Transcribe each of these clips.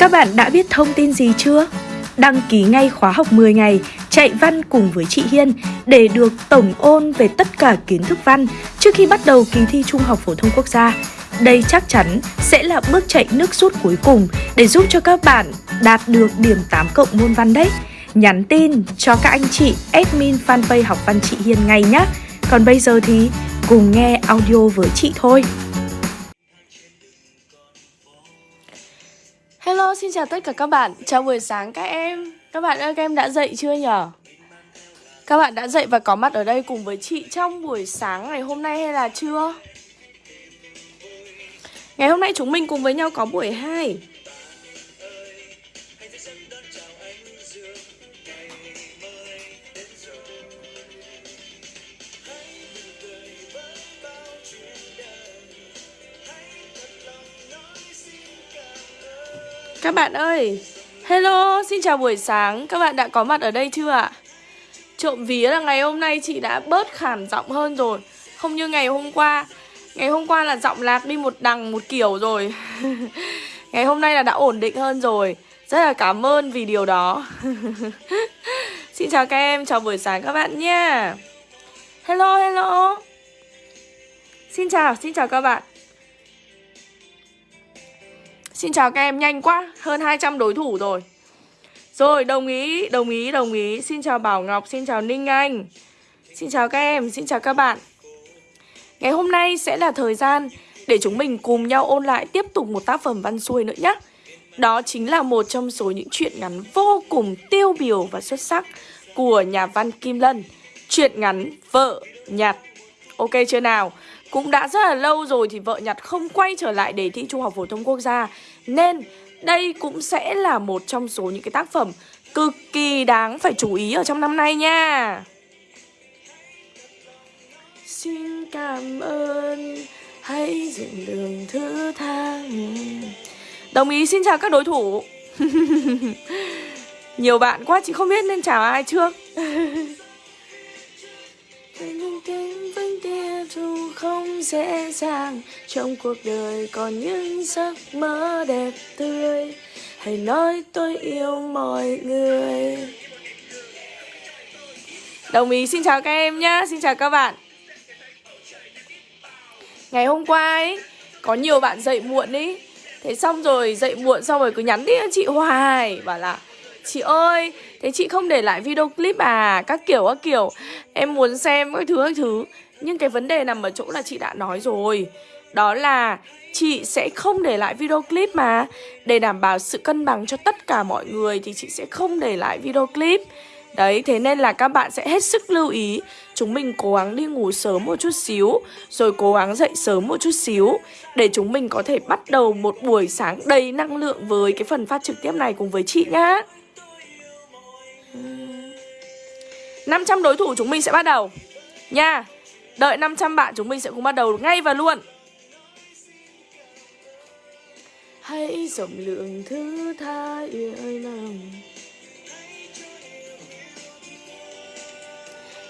Các bạn đã biết thông tin gì chưa? Đăng ký ngay khóa học 10 ngày, chạy văn cùng với chị Hiên để được tổng ôn về tất cả kiến thức văn trước khi bắt đầu kỳ thi Trung học phổ thông quốc gia. Đây chắc chắn sẽ là bước chạy nước rút cuối cùng để giúp cho các bạn đạt được điểm 8 cộng môn văn đấy. Nhắn tin cho các anh chị admin fanpage học văn chị Hiên ngay nhé. Còn bây giờ thì cùng nghe audio với chị thôi. Hello, xin chào tất cả các bạn. Chào buổi sáng các em. Các bạn ơi, các em đã dậy chưa nhở? Các bạn đã dậy và có mặt ở đây cùng với chị trong buổi sáng ngày hôm nay hay là chưa? Ngày hôm nay chúng mình cùng với nhau có buổi 2 Các bạn ơi Hello, xin chào buổi sáng. Các bạn đã có mặt ở đây chưa ạ? Trộm vía là ngày hôm nay chị đã bớt khản giọng hơn rồi. Không như ngày hôm qua. Ngày hôm qua là giọng lạc đi một đằng một kiểu rồi. Ngày hôm nay là đã ổn định hơn rồi. Rất là cảm ơn vì điều đó. Xin chào các em, chào buổi sáng các bạn nha. Hello, hello. Xin chào, xin chào các bạn. Xin chào các em, nhanh quá Hơn 200 đối thủ rồi. Rồi, đồng ý, đồng ý, đồng ý. Xin chào Bảo Ngọc, xin chào Ninh Anh. Xin chào các em, xin chào các bạn. Ngày hôm nay sẽ là thời gian Để chúng mình cùng nhau ôn lại Tiếp tục một tác phẩm văn xuôi nữa nhé. Đó chính là một trong số những truyện ngắn Vô cùng tiêu biểu và xuất sắc Của nhà văn Kim Lân. Truyện ngắn Vợ Nhặt. Ok chưa nào? Cũng đã rất là lâu rồi thì vợ nhặt không quay trở lại đề thi Trung học phổ thông quốc gia. Nên đây cũng sẽ là một trong số những cái tác phẩm cực kỳ đáng phải chú ý ở trong năm nay nha. Xin cảm ơn Hãy dựng đường thứ tha Đồng ý xin chào các đối thủ. Nhiều bạn quá chị không biết nên chào ai trước không dễ dàng. Trong cuộc đời còn những giấc mơ đẹp tươi. Hãy nói tôi yêu mọi người. Đồng ý xin chào các em nhé Xin chào các bạn. Ngày hôm qua ấy Có nhiều bạn dậy muộn ý. Thế xong rồi dậy muộn xong rồi cứ nhắn tin chị hoài. Bảo là Chị ơi, thế chị không để lại video clip à? Các kiểu các kiểu. Em muốn xem các thứ các thứ. Nhưng cái vấn đề nằm ở chỗ là chị đã nói rồi. Đó là chị sẽ không để lại video clip mà. Để đảm bảo sự cân bằng cho tất cả mọi người Thì chị sẽ không để lại video clip. Đấy, thế nên là các bạn sẽ hết sức lưu ý. Chúng mình cố gắng đi ngủ sớm một chút xíu Rồi cố gắng dậy sớm một chút xíu Để chúng mình có thể bắt đầu một buổi sáng đầy năng lượng Với cái phần phát trực tiếp này cùng với chị nhá. 500 đối thủ chúng mình sẽ bắt đầu. Nha. Đợi 500 bạn chúng mình sẽ cùng bắt đầu ngay và luôn. Hãy rộng lượng thứ tha yêu lòng.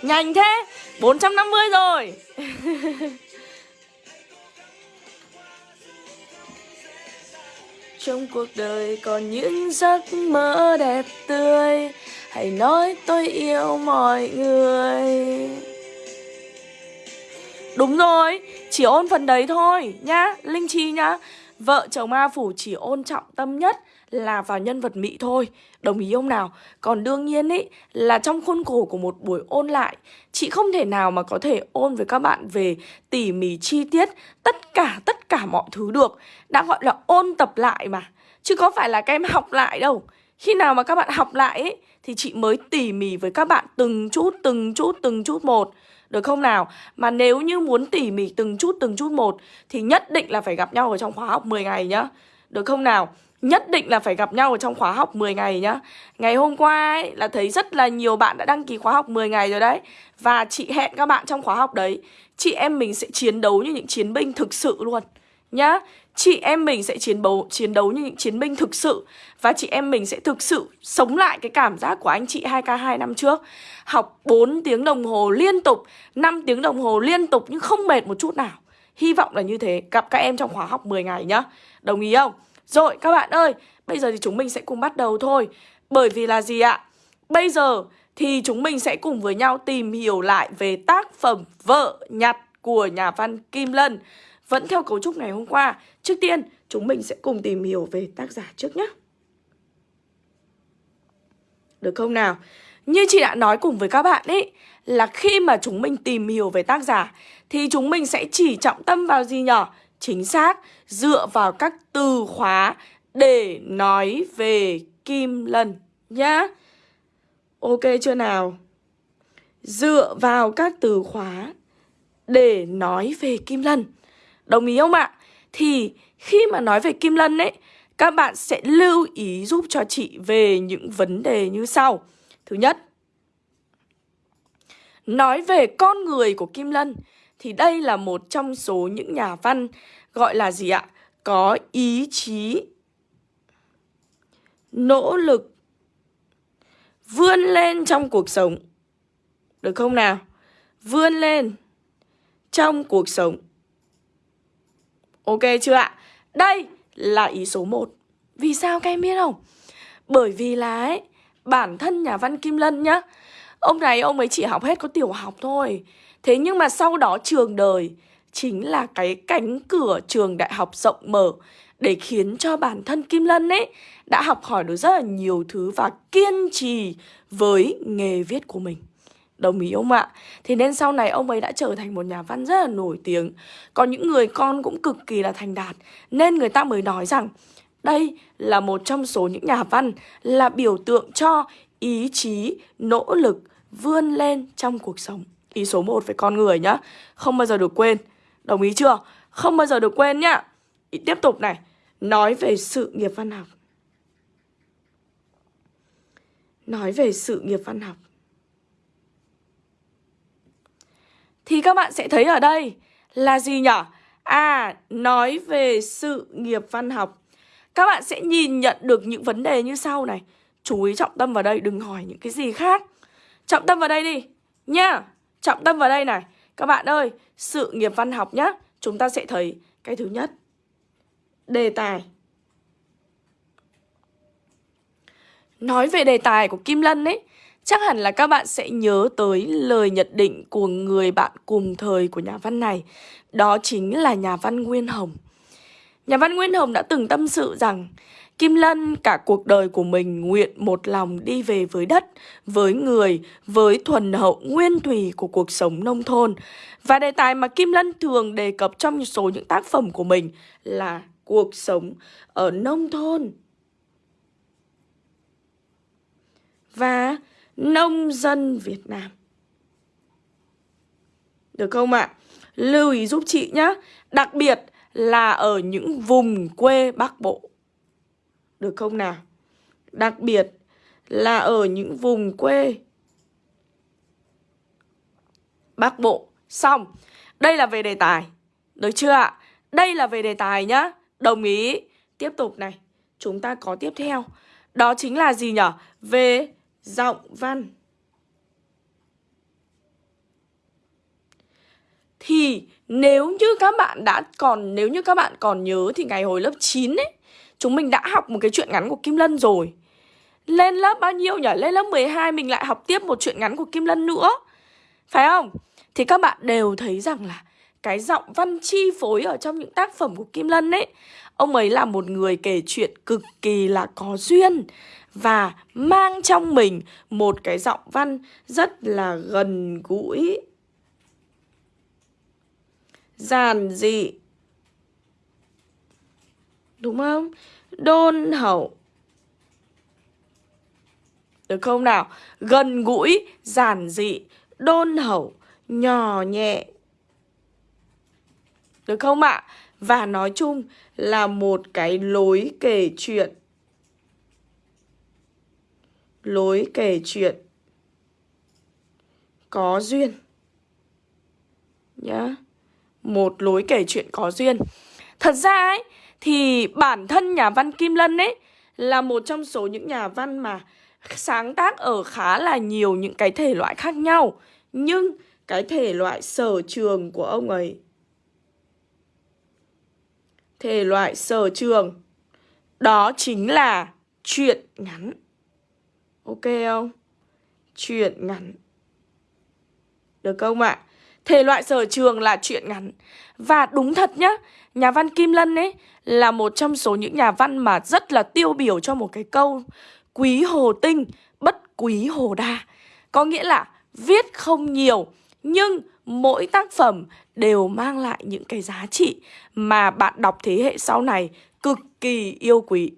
Nhanh thế 450 rồi. Trong cuộc đời còn những giấc mơ đẹp tươi Hãy nói tôi yêu mọi người Đúng rồi, chỉ ôn phần đấy thôi nhá Linh Chi nhá Vợ chồng Ma Phủ chỉ ôn trọng tâm nhất là vào nhân vật Mỹ thôi Đồng ý không nào? Còn đương nhiên ý là trong khuôn khổ của một buổi ôn lại Chị không thể nào mà có thể ôn với các bạn về tỉ mỉ chi tiết Tất cả tất cả mọi thứ được Đã gọi là ôn tập lại mà Chứ có phải là các em học lại đâu Khi nào mà các bạn học lại ấy thì chị mới tỉ mỉ với các bạn từng chút, từng chút, từng chút một. Được không nào? Mà nếu như muốn tỉ mỉ từng chút, từng chút một thì nhất định là phải gặp nhau ở trong khóa học 10 ngày nhá. Được không nào? Nhất định là phải gặp nhau ở trong khóa học 10 ngày nhá Ngày hôm qua ấy, là thấy rất là nhiều bạn đã đăng ký khóa học 10 ngày rồi đấy Và chị hẹn các bạn trong khóa học đấy Chị em mình sẽ chiến đấu như những chiến binh thực sự luôn Nhá chị em mình sẽ chiến đấu chiến đấu như những chiến binh thực sự và chị em mình sẽ thực sự sống lại cái cảm giác của anh chị 2K2 năm trước. Học 4 tiếng đồng hồ liên tục, 5 tiếng đồng hồ liên tục nhưng không mệt một chút nào. Hy vọng là như thế, gặp các em trong khóa học 10 ngày nhá. Đồng ý không? Rồi các bạn ơi, bây giờ thì chúng mình sẽ cùng bắt đầu thôi Bởi vì là gì ạ? Bây giờ thì chúng mình sẽ cùng với nhau tìm hiểu lại về tác phẩm Vợ nhặt của nhà văn Kim Lân vẫn theo cấu trúc ngày hôm qua Trước tiên, chúng mình sẽ cùng tìm hiểu về tác giả trước nhé Được không nào? Như chị đã nói cùng với các bạn ấy Là khi mà chúng mình tìm hiểu về tác giả Thì chúng mình sẽ chỉ trọng tâm vào gì nhỏ Chính xác, dựa vào các từ khóa để nói về Kim Lân nhá. Ok chưa nào? Dựa vào các từ khóa để nói về Kim Lân. Đồng ý không ạ? Thì khi mà nói về Kim Lân ấy, các bạn sẽ lưu ý giúp cho chị về những vấn đề như sau. Thứ nhất, nói về con người của Kim Lân thì đây là một trong số những nhà văn gọi là gì ạ? Có ý chí, nỗ lực, vươn lên trong cuộc sống. Được không nào? Vươn lên trong cuộc sống. Ok chưa ạ? Đây là ý số 1. Vì sao các em biết không? Bởi vì là ấy, bản thân nhà văn Kim Lân nhá, ông này ông ấy chỉ học hết có tiểu học thôi. Thế nhưng mà sau đó trường đời chính là cái cánh cửa trường đại học rộng mở để khiến cho bản thân Kim Lân ấy đã học hỏi được rất là nhiều thứ và kiên trì với nghề viết của mình. Đồng ý không ạ? Thế nên sau này ông ấy đã trở thành một nhà văn rất là nổi tiếng. Có những người con cũng cực kỳ là thành đạt. Nên người ta mới nói rằng Đây là một trong số những nhà văn Là biểu tượng cho ý chí, nỗ lực vươn lên trong cuộc sống. Ý số 1 về con người nhá. Không bao giờ được quên. Đồng ý chưa? Không bao giờ được quên nhá. Ý tiếp tục này. Nói về sự nghiệp văn học. Nói về sự nghiệp văn học. Thì các bạn sẽ thấy ở đây là gì nhở? À, nói về sự nghiệp văn học. Các bạn sẽ nhìn nhận được những vấn đề như sau này. Chú ý trọng tâm vào đây, đừng hỏi những cái gì khác. Trọng tâm vào đây đi Nha, trọng tâm vào đây này. Các bạn ơi, sự nghiệp văn học nhá. Chúng ta sẽ thấy cái thứ nhất. Đề tài. Nói về đề tài của Kim Lân ấy Chắc hẳn là các bạn sẽ nhớ tới lời nhận định của người bạn cùng thời của nhà văn này Đó chính là nhà văn Nguyên Hồng Nhà văn Nguyên Hồng đã từng tâm sự rằng Kim Lân cả cuộc đời của mình nguyện một lòng đi về với đất, với người, với thuần hậu nguyên thủy của cuộc sống nông thôn. Và đề tài mà Kim Lân thường đề cập trong số những tác phẩm của mình là cuộc sống ở nông thôn. Và nông dân Việt Nam. Được không ạ? À? Lưu ý giúp chị nhé. Đặc biệt là ở những vùng quê Bắc Bộ. Được không nào? Đặc biệt là ở những vùng quê Bắc Bộ. Xong. Đây là về đề tài. Được chưa ạ? Đây là về đề tài nhá. Đồng ý. Tiếp tục này. Chúng ta có tiếp theo. Đó chính là gì nhở? Về giọng văn. Thì nếu như các bạn đã còn nếu như các bạn còn nhớ thì ngày hồi lớp 9 ấy, chúng mình đã học một cái chuyện ngắn của Kim Lân rồi. Lên lớp bao nhiêu nhỉ? Lên lớp 12 mình lại học tiếp một chuyện ngắn của Kim Lân nữa. Phải không? Thì các bạn đều thấy rằng là cái giọng văn chi phối ở trong những tác phẩm của Kim Lân ấy Ông ấy là một người kể chuyện cực kỳ là có duyên và mang trong mình một cái giọng văn rất là gần gũi. Giản dị. Đúng không? Đôn hậu. Được không nào? Gần gũi, giản dị, đôn hậu, nhỏ nhẹ. Được không ạ? Và nói chung là một cái lối kể chuyện. Lối kể chuyện. Có duyên. Nhá. Một lối kể chuyện có duyên. Thật ra ấy, thì bản thân nhà văn kim lân ấy là một trong số những nhà văn mà sáng tác ở khá là nhiều những cái thể loại khác nhau. Nhưng cái thể loại sở trường của ông ấy thể loại sở trường Đó chính là chuyện ngắn Ok không? Chuyện ngắn Được không ạ? À? Thể loại sở trường là chuyện ngắn Và đúng thật nhá Nhà văn Kim Lân ấy Là một trong số những nhà văn mà rất là tiêu biểu cho một cái câu Quý hồ tinh, bất quý hồ đa Có nghĩa là viết không nhiều nhưng mỗi tác phẩm đều mang lại những cái giá trị Mà bạn đọc thế hệ sau này cực kỳ yêu quý.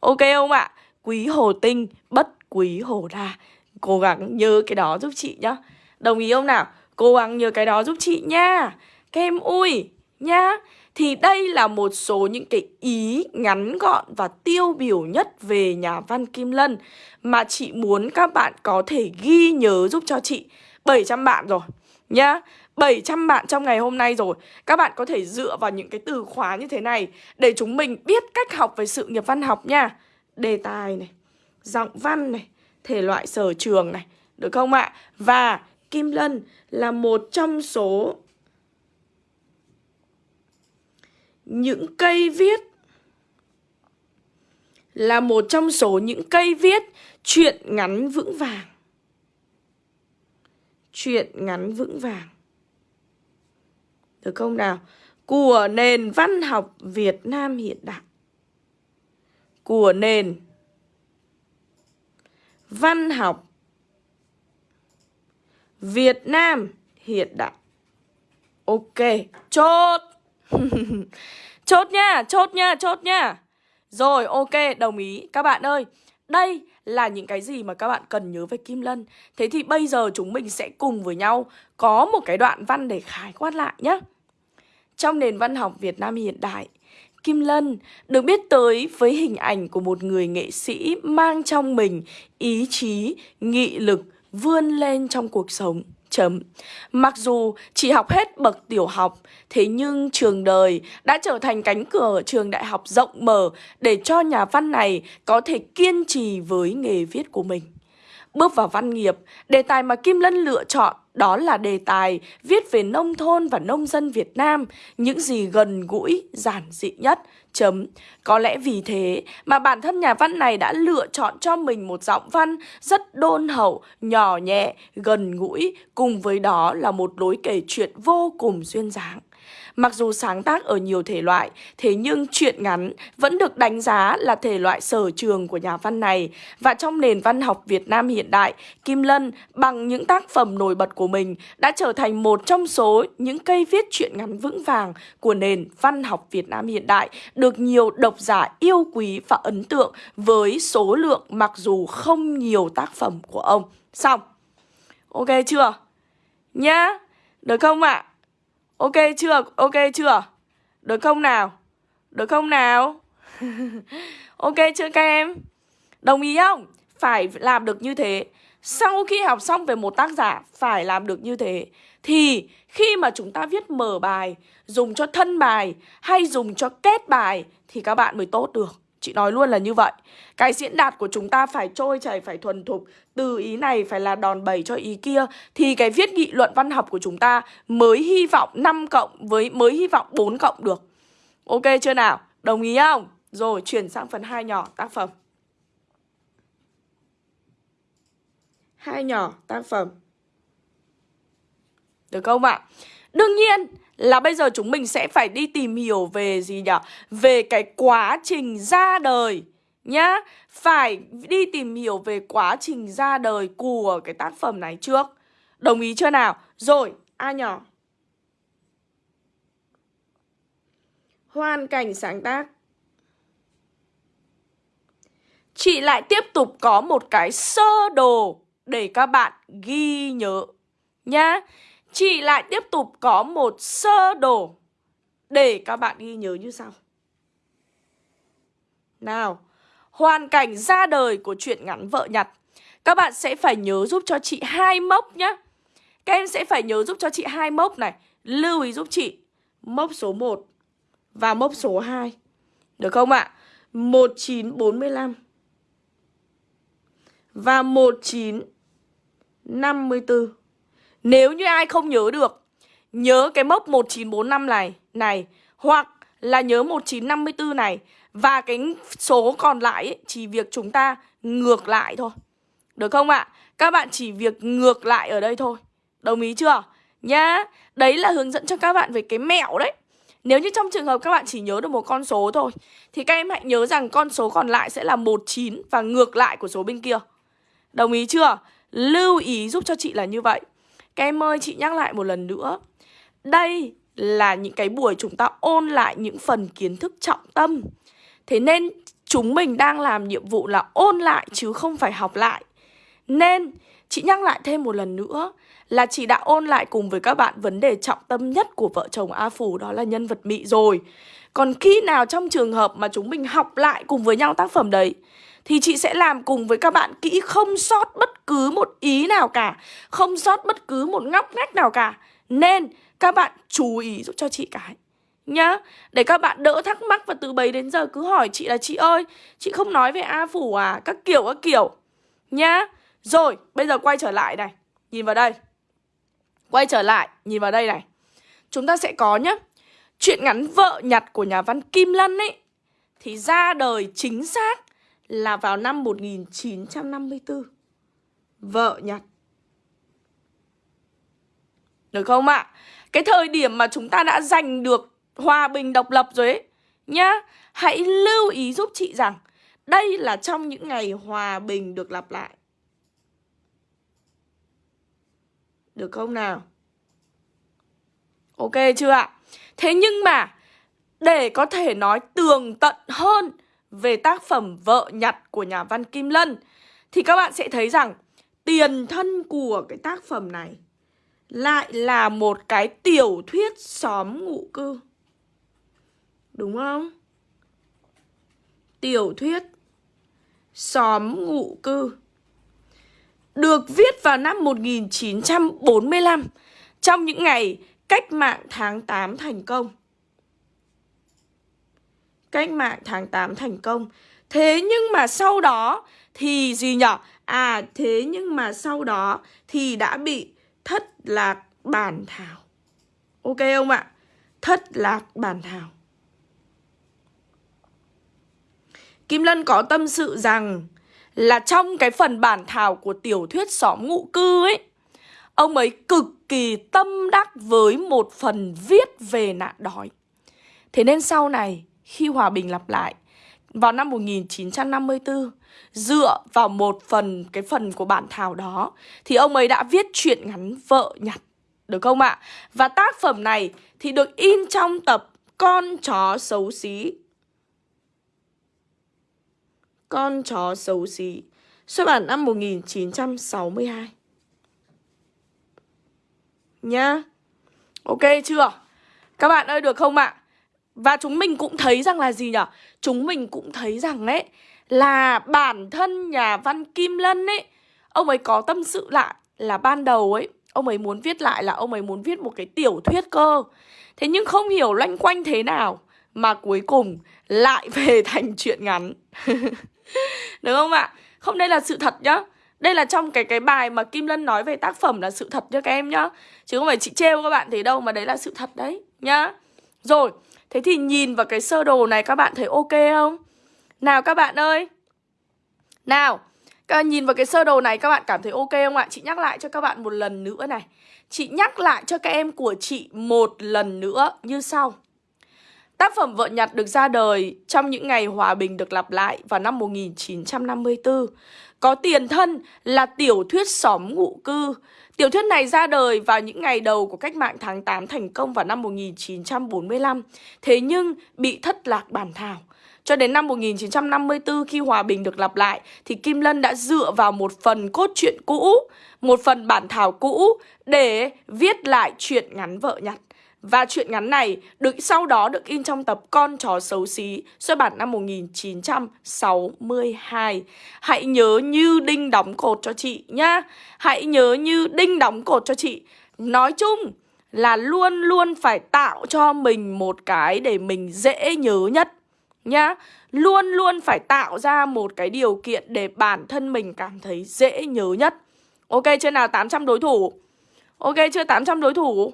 Ok không ạ? Quý hồ tinh, bất quý hồ đa. Cố gắng nhớ cái đó giúp chị nhá. Đồng ý không nào? Cố gắng nhớ cái đó giúp chị nha. Kem ui nha Thì đây là một số những cái ý ngắn gọn và tiêu biểu nhất về nhà văn Kim Lân Mà chị muốn các bạn có thể ghi nhớ giúp cho chị. 700 bạn rồi nhá 700 bạn trong ngày hôm nay rồi Các bạn có thể dựa vào những cái từ khóa như thế này Để chúng mình biết cách học về sự nghiệp văn học nha Đề tài này, Giọng văn này, Thể loại sở trường này, Được không ạ? Và Kim Lân là một trong số những cây viết, là một trong số những cây viết chuyện ngắn vững vàng. Chuyện ngắn vững vàng. Được không nào? Của nền văn học Việt Nam hiện đại. Của nền văn học Việt Nam hiện đại. Ok, chốt. chốt nha, chốt nha, chốt nha. Rồi, ok, đồng ý. Các bạn ơi, đây là những cái gì mà các bạn cần nhớ về Kim Lân. Thế thì bây giờ chúng mình sẽ cùng với nhau có một cái đoạn văn để khái quát lại nhé. Trong nền văn học Việt Nam hiện đại, Kim Lân được biết tới với hình ảnh của một người nghệ sĩ mang trong mình ý chí, nghị lực, vươn lên trong cuộc sống. Chấm. Mặc dù chỉ học hết bậc tiểu học, thế nhưng trường đời đã trở thành cánh cửa trường đại học rộng mở để cho nhà văn này có thể kiên trì với nghề viết của mình. Bước vào văn nghiệp, đề tài mà Kim Lân lựa chọn đó là đề tài viết về nông thôn và nông dân Việt Nam, những gì gần gũi, giản dị nhất. Chấm. Có lẽ vì thế mà bản thân nhà văn này đã lựa chọn cho mình một giọng văn rất đôn hậu, nhỏ nhẹ, gần gũi, cùng với đó là một lối kể chuyện vô cùng duyên dáng. Mặc dù sáng tác ở nhiều thể loại, thế nhưng truyện ngắn vẫn được đánh giá là thể loại sở trường của nhà văn này. Và trong nền văn học Việt Nam hiện đại, Kim Lân bằng những tác phẩm nổi bật của mình đã trở thành một trong số những cây viết truyện ngắn vững vàng của nền văn học Việt Nam hiện đại, được nhiều độc giả yêu quý và ấn tượng với số lượng mặc dù không nhiều tác phẩm của ông. Xong. Ok chưa? Nhá. Được không ạ? À? Ok chưa? Ok chưa? Được không nào? Được không nào? ok chưa các em? Đồng ý không? Phải làm được như thế Sau khi học xong về một tác giả Phải làm được như thế Thì khi mà chúng ta viết mở bài Dùng cho thân bài Hay dùng cho kết bài Thì các bạn mới tốt được Chị nói luôn là như vậy Cái diễn đạt của chúng ta phải trôi chảy, phải thuần thục Từ ý này phải là đòn bẩy cho ý kia Thì cái viết nghị luận văn học của chúng ta Mới hy vọng 5 cộng với mới hy vọng 4 cộng được Ok chưa nào? Đồng ý không? Rồi chuyển sang phần 2 nhỏ tác phẩm Hai nhỏ tác phẩm Được không ạ? Đương nhiên là bây giờ chúng mình sẽ phải đi tìm hiểu về gì nhỉ? Về cái quá trình ra đời nhá. Phải đi tìm hiểu về quá trình ra đời của cái tác phẩm này trước. Đồng ý chưa nào? Rồi, A nhỏ. Hoàn cảnh sáng tác. Chị lại tiếp tục có một cái sơ đồ để các bạn ghi nhớ nhá. Chị lại tiếp tục có một sơ đồ để các bạn ghi nhớ như sau. Nào, hoàn cảnh ra đời của chuyện ngắn vợ nhặt. Các bạn sẽ phải nhớ giúp cho chị hai mốc nhá. Các em sẽ phải nhớ giúp cho chị hai mốc này. Lưu ý giúp chị mốc số 1 và mốc số 2. Được không ạ? 1945 và 1954. Nếu như ai không nhớ được Nhớ cái mốc 1945 này Này Hoặc là nhớ 1954 này Và cái số còn lại ấy, chỉ việc chúng ta ngược lại thôi Được không ạ? Các bạn chỉ việc ngược lại ở đây thôi Đồng ý chưa? Nhá Đấy là hướng dẫn cho các bạn về cái mẹo đấy Nếu như trong trường hợp các bạn chỉ nhớ được một con số thôi Thì các em hãy nhớ rằng con số còn lại sẽ là 19 Và ngược lại của số bên kia Đồng ý chưa? Lưu ý giúp cho chị là như vậy các em ơi, chị nhắc lại một lần nữa. Đây là những cái buổi chúng ta ôn lại những phần kiến thức trọng tâm. Thế nên chúng mình đang làm nhiệm vụ là ôn lại chứ không phải học lại. Nên chị nhắc lại thêm một lần nữa là chị đã ôn lại cùng với các bạn vấn đề trọng tâm nhất của vợ chồng A Phủ đó là nhân vật Mị rồi. Còn khi nào trong trường hợp mà chúng mình học lại cùng với nhau tác phẩm đấy thì chị sẽ làm cùng với các bạn kỹ, không sót bất cứ một ý nào cả, Không sót bất cứ một ngóc ngách nào cả. Nên các bạn chú ý giúp cho chị cái Nhá. Để các bạn đỡ thắc mắc và từ bấy đến giờ cứ hỏi chị là, chị ơi, Chị không nói về A Phủ à Các kiểu các kiểu. Nhá. Rồi, bây giờ quay trở lại này. Nhìn vào đây. Quay trở lại, Nhìn vào đây này. Chúng ta sẽ có nhá. Chuyện ngắn vợ nhặt của nhà văn Kim Lân ấy, Thì ra đời chính xác là vào năm 1954 Vợ nhật. Được không ạ? À? Cái thời điểm mà chúng ta đã giành được hòa bình độc lập rồi ấy, Nhá, Hãy lưu ý giúp chị rằng Đây là trong những ngày hòa bình được lặp lại Được không nào? Ok chưa ạ? Thế nhưng mà Để có thể nói tường tận hơn về tác phẩm Vợ nhặt của nhà văn Kim Lân, thì các bạn sẽ thấy rằng tiền thân của cái tác phẩm này lại là một cái tiểu thuyết xóm ngụ cư. Đúng không? Tiểu thuyết xóm ngụ cư được viết vào năm 1945 trong những ngày cách mạng tháng 8 thành công cách mạng tháng 8 thành công. Thế nhưng mà sau đó thì gì nhở? À thế nhưng mà sau đó thì đã bị thất lạc bản thảo. Ok không ạ? Thất lạc bản thảo. Kim Lân có tâm sự rằng là trong cái phần bản thảo của tiểu thuyết xóm ngụ cư ấy, Ông ấy cực kỳ tâm đắc với một phần viết về nạn đói Thế nên sau này khi hòa bình lặp lại vào năm 1954 dựa vào một phần, cái phần của bản thảo đó, thì ông ấy đã viết truyện ngắn vợ nhặt, được không ạ? Và tác phẩm này thì được in trong tập Con chó xấu xí. Con chó xấu xí, xuất bản năm 1962. Nhá. Ok chưa? Các bạn ơi, được không ạ? Và chúng mình cũng thấy rằng là gì nhở? Chúng mình cũng thấy rằng ấy, là bản thân nhà văn Kim Lân ấy, Ông ấy có tâm sự lại là ban đầu ấy, Ông ấy muốn viết lại là ông ấy muốn viết một cái tiểu thuyết cơ. Thế nhưng không hiểu loanh quanh thế nào Mà cuối cùng lại về thành chuyện ngắn. Đúng không ạ? Không, đây là sự thật nhá. Đây là trong cái cái bài mà Kim Lân nói về tác phẩm là sự thật cho các em nhá. Chứ không phải chị trêu các bạn thế đâu mà đấy là sự thật đấy nhá. Rồi Thế thì nhìn vào cái sơ đồ này các bạn thấy ok không? Nào các bạn ơi. Nào, các bạn nhìn vào cái sơ đồ này các bạn cảm thấy ok không ạ? Chị nhắc lại cho các bạn một lần nữa này. Chị nhắc lại cho các em của chị một lần nữa như sau. Tác phẩm Vợ Nhặt được ra đời trong những ngày hòa bình được lặp lại vào năm 1954 Có tiền thân là tiểu thuyết xóm ngụ cư. Tiểu thuyết này ra đời vào những ngày đầu của cách mạng tháng 8 thành công vào năm 1945, thế nhưng bị thất lạc bản thảo. Cho đến năm 1954 khi hòa bình được lặp lại thì Kim Lân đã dựa vào một phần cốt truyện cũ, một phần bản thảo cũ để viết lại chuyện ngắn vợ nhặt. Và chuyện ngắn này được sau đó được in trong tập Con chó xấu xí, xuất bản năm 1962. Hãy nhớ như đinh đóng cột cho chị nhá. Hãy nhớ như đinh đóng cột cho chị. Nói chung là luôn luôn phải tạo cho mình một cái để mình dễ nhớ nhất nhá. Luôn luôn phải tạo ra một cái điều kiện để bản thân mình cảm thấy dễ nhớ nhất. Ok, chưa nào 800 đối thủ? Ok, chưa 800 đối thủ?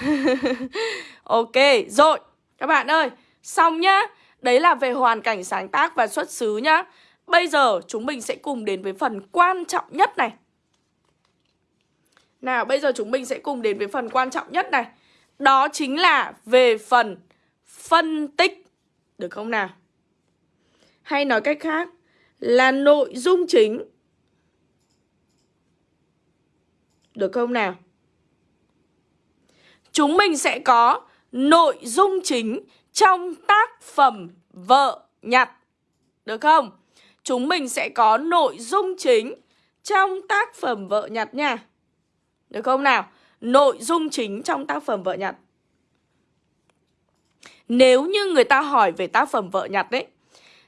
ok, rồi Các bạn ơi, xong nhá. Đấy là về hoàn cảnh sáng tác và xuất xứ nhá. Bây giờ chúng mình sẽ cùng đến với phần quan trọng nhất này. Nào bây giờ chúng mình sẽ cùng đến với phần quan trọng nhất này. Đó chính là về phần phân tích. Được không nào? Hay nói cách khác là nội dung chính. Được không nào? Chúng mình sẽ có nội dung chính trong tác phẩm vợ nhặt. Được không? Chúng mình sẽ có nội dung chính trong tác phẩm vợ nhặt nha. Được không nào? Nội dung chính trong tác phẩm vợ nhặt. Nếu như người ta hỏi về tác phẩm vợ nhặt đấy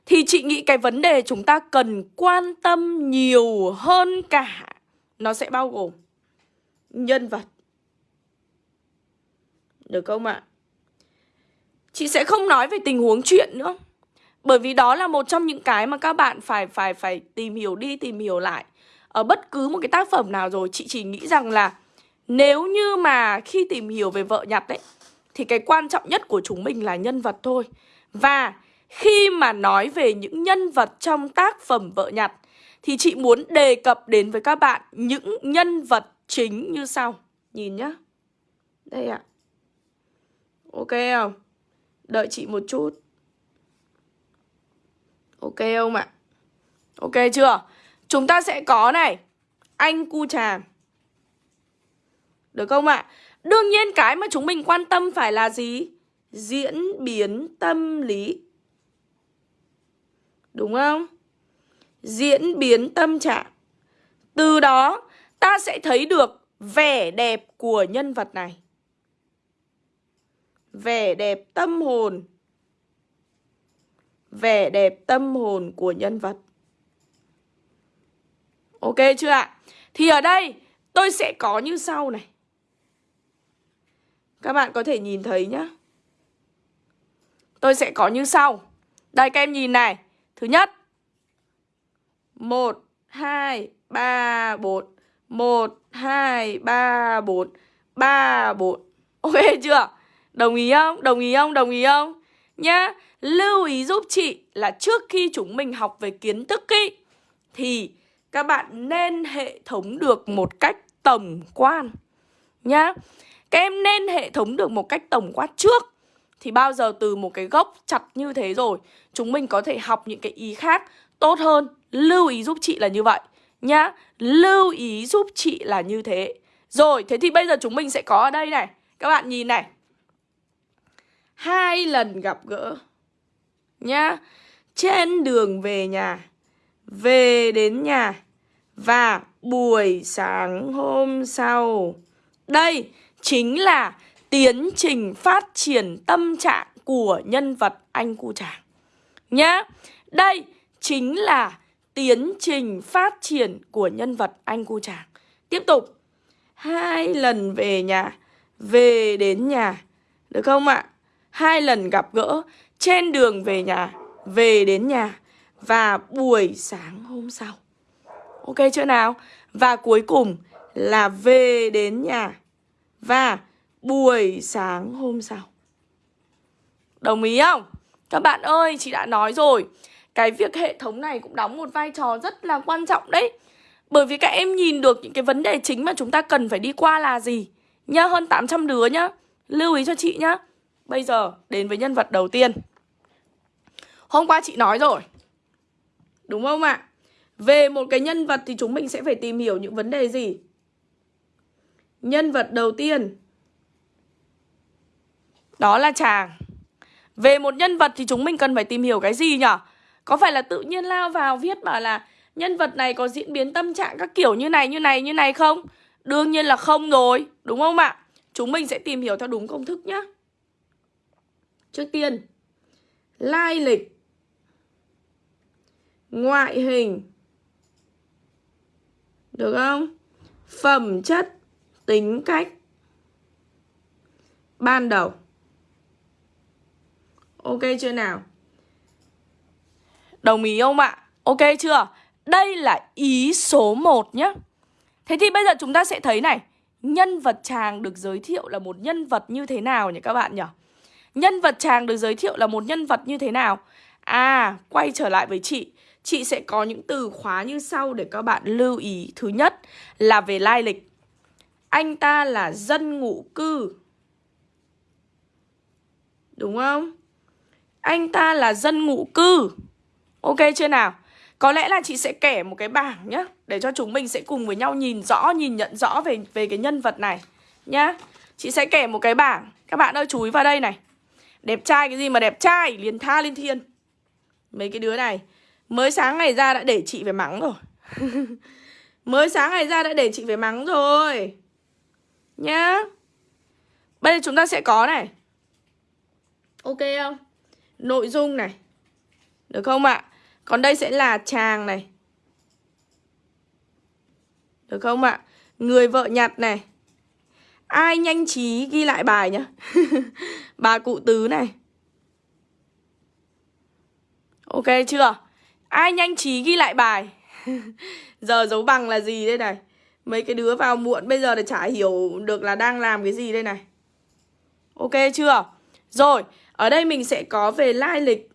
Thì chị nghĩ cái vấn đề chúng ta cần quan tâm nhiều hơn cả Nó sẽ bao gồm Nhân vật được không ạ? Chị sẽ không nói về tình huống chuyện nữa. Bởi vì đó là một trong những cái mà các bạn phải phải phải tìm hiểu đi, tìm hiểu lại. Ở bất cứ một cái tác phẩm nào rồi, Chị chỉ nghĩ rằng là Nếu như mà khi tìm hiểu về vợ nhặt ấy, Thì cái quan trọng nhất của chúng mình là nhân vật thôi. Và khi mà nói về những nhân vật trong tác phẩm vợ nhặt Thì chị muốn đề cập đến với các bạn những nhân vật chính như sau. Nhìn nhá. Đây ạ. à. Ok không? Đợi chị một chút Ok không ạ? Ok chưa? Chúng ta sẽ có này Anh cu trà. Được không ạ? Đương nhiên cái mà chúng mình quan tâm phải là gì? Diễn biến tâm lý Đúng không? Diễn biến tâm trạng Từ đó, ta sẽ thấy được vẻ đẹp của nhân vật này vẻ đẹp tâm hồn. Vẻ đẹp tâm hồn của nhân vật. Ok chưa ạ? Thì ở đây, tôi sẽ có như sau này. Các bạn có thể nhìn thấy nhá. Tôi sẽ có như sau. Đây, các em nhìn này. Thứ nhất. Một, hai, ba, bốn. Một, hai, ba, bốn. Ba, bốn. Ok chưa? Đồng ý không? Đồng ý không? Đồng ý không? Nhá Lưu ý giúp chị là trước khi chúng mình học về kiến thức ý Thì các bạn nên hệ thống được một cách tổng quan Nhá Các em nên hệ thống được một cách tổng quát trước Thì bao giờ từ một cái gốc chặt như thế rồi Chúng mình có thể học những cái ý khác tốt hơn Lưu ý giúp chị là như vậy Nhá Lưu ý giúp chị là như thế Rồi, thế thì bây giờ chúng mình sẽ có ở đây này Các bạn nhìn này hai lần gặp gỡ, nhá. Trên đường về nhà, về đến nhà, và buổi sáng hôm sau, đây chính là tiến trình phát triển tâm trạng của nhân vật anh cu chàng nhá. Đây chính là tiến trình phát triển của nhân vật anh cu chàng tiếp tục. Hai lần về nhà, về đến nhà, được không ạ? Hai lần gặp gỡ trên đường về nhà, về đến nhà và buổi sáng hôm sau. Ok chưa nào? Và cuối cùng là về đến nhà và buổi sáng hôm sau. Đồng ý không? Các bạn ơi, chị đã nói rồi, cái việc hệ thống này cũng đóng một vai trò rất là quan trọng đấy. Bởi vì các em nhìn được những cái vấn đề chính mà chúng ta cần phải đi qua là gì. Nhá, hơn 800 đứa nhá. Lưu ý cho chị nhá. Bây giờ đến với nhân vật đầu tiên Hôm qua chị nói rồi Đúng không ạ? Về một cái nhân vật thì chúng mình sẽ phải tìm hiểu những vấn đề gì? Nhân vật đầu tiên Đó là chàng Về một nhân vật thì chúng mình cần phải tìm hiểu cái gì nhỉ? Có phải là tự nhiên lao vào viết bảo là Nhân vật này có diễn biến tâm trạng các kiểu như này, như này, như này không? Đương nhiên là không rồi, đúng không ạ? Chúng mình sẽ tìm hiểu theo đúng công thức nhé Trước tiên, Lai lịch, Ngoại hình, Được không? Phẩm chất, Tính cách, Ban đầu Ok chưa nào? Đồng ý không ạ? Ok chưa? Đây là ý số 1 nhé Thế thì bây giờ chúng ta sẽ thấy này, Nhân vật chàng được giới thiệu là một nhân vật như thế nào nhỉ các bạn nhỉ? Nhân vật chàng được giới thiệu là một nhân vật như thế nào? À, quay trở lại với chị. Chị sẽ có những từ khóa như sau để các bạn lưu ý. Thứ nhất là về lai lịch. Anh ta là dân ngụ cư. Đúng không? Anh ta là dân ngụ cư. Ok chưa nào? Có lẽ là chị sẽ kể một cái bảng nhá Để cho chúng mình sẽ cùng với nhau nhìn rõ, nhìn nhận rõ về về cái nhân vật này Nhá. Chị sẽ kể một cái bảng. Các bạn ơi chú ý vào đây này. Đẹp trai cái gì mà đẹp trai, Liền tha lên thiên. Mấy cái đứa này, Mới sáng ngày ra đã để chị phải mắng rồi. Mới sáng ngày ra đã để chị phải mắng rồi. Nhá. Bây giờ chúng ta sẽ có này. Ok không? Nội dung này. Được không ạ? Còn đây sẽ là chàng này. Được không ạ? Người vợ nhặt này. Ai nhanh trí ghi lại bài nhá Bà cụ tứ này. Ok chưa? Ai nhanh trí ghi lại bài? Giờ dấu bằng là gì đây này? Mấy cái đứa vào muộn bây giờ thì chả hiểu được là đang làm cái gì đây này. Ok chưa? Rồi, ở đây mình sẽ có về lai lịch.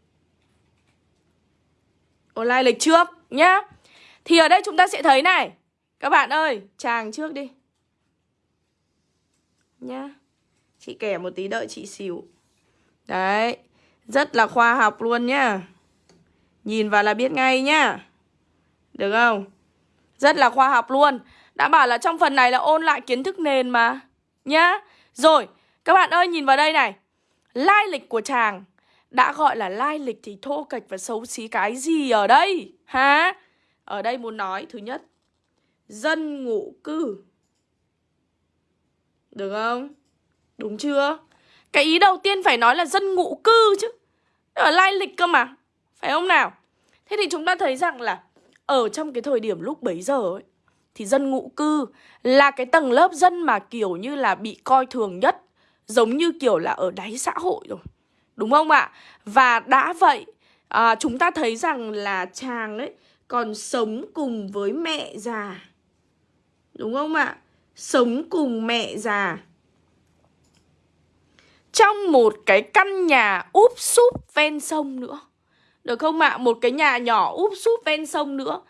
Ồ, lai lịch trước nhá. Thì ở đây chúng ta sẽ thấy này. Các bạn ơi, chàng trước đi. Nhá. Chị kể một tí đợi chị xỉu. Đấy Rất là khoa học luôn nhá. Nhìn vào là biết ngay nhá. Được không? Rất là khoa học luôn. Đã bảo là trong phần này là ôn lại kiến thức nền mà. Nhá. Rồi, các bạn ơi nhìn vào đây này. Lai lịch của chàng Đã gọi là lai lịch thì thô kệch và xấu xí cái gì ở đây? Hả? Ở đây muốn nói thứ nhất Dân ngụ cư. Được không? Đúng chưa? Cái ý đầu tiên phải nói là dân ngụ cư chứ Ở lai lịch cơ mà Phải không nào? Thế thì chúng ta thấy rằng là Ở trong cái thời điểm lúc bấy giờ ấy Thì dân ngụ cư là cái tầng lớp dân mà kiểu như là bị coi thường nhất Giống như kiểu là ở đáy xã hội rồi Đúng không ạ? Và đã vậy à, Chúng ta thấy rằng là chàng ấy Còn sống cùng với mẹ già Đúng không ạ? Sống cùng mẹ già Trong một cái căn nhà úp súp ven sông nữa Được không ạ? Một cái nhà nhỏ úp súp ven sông nữa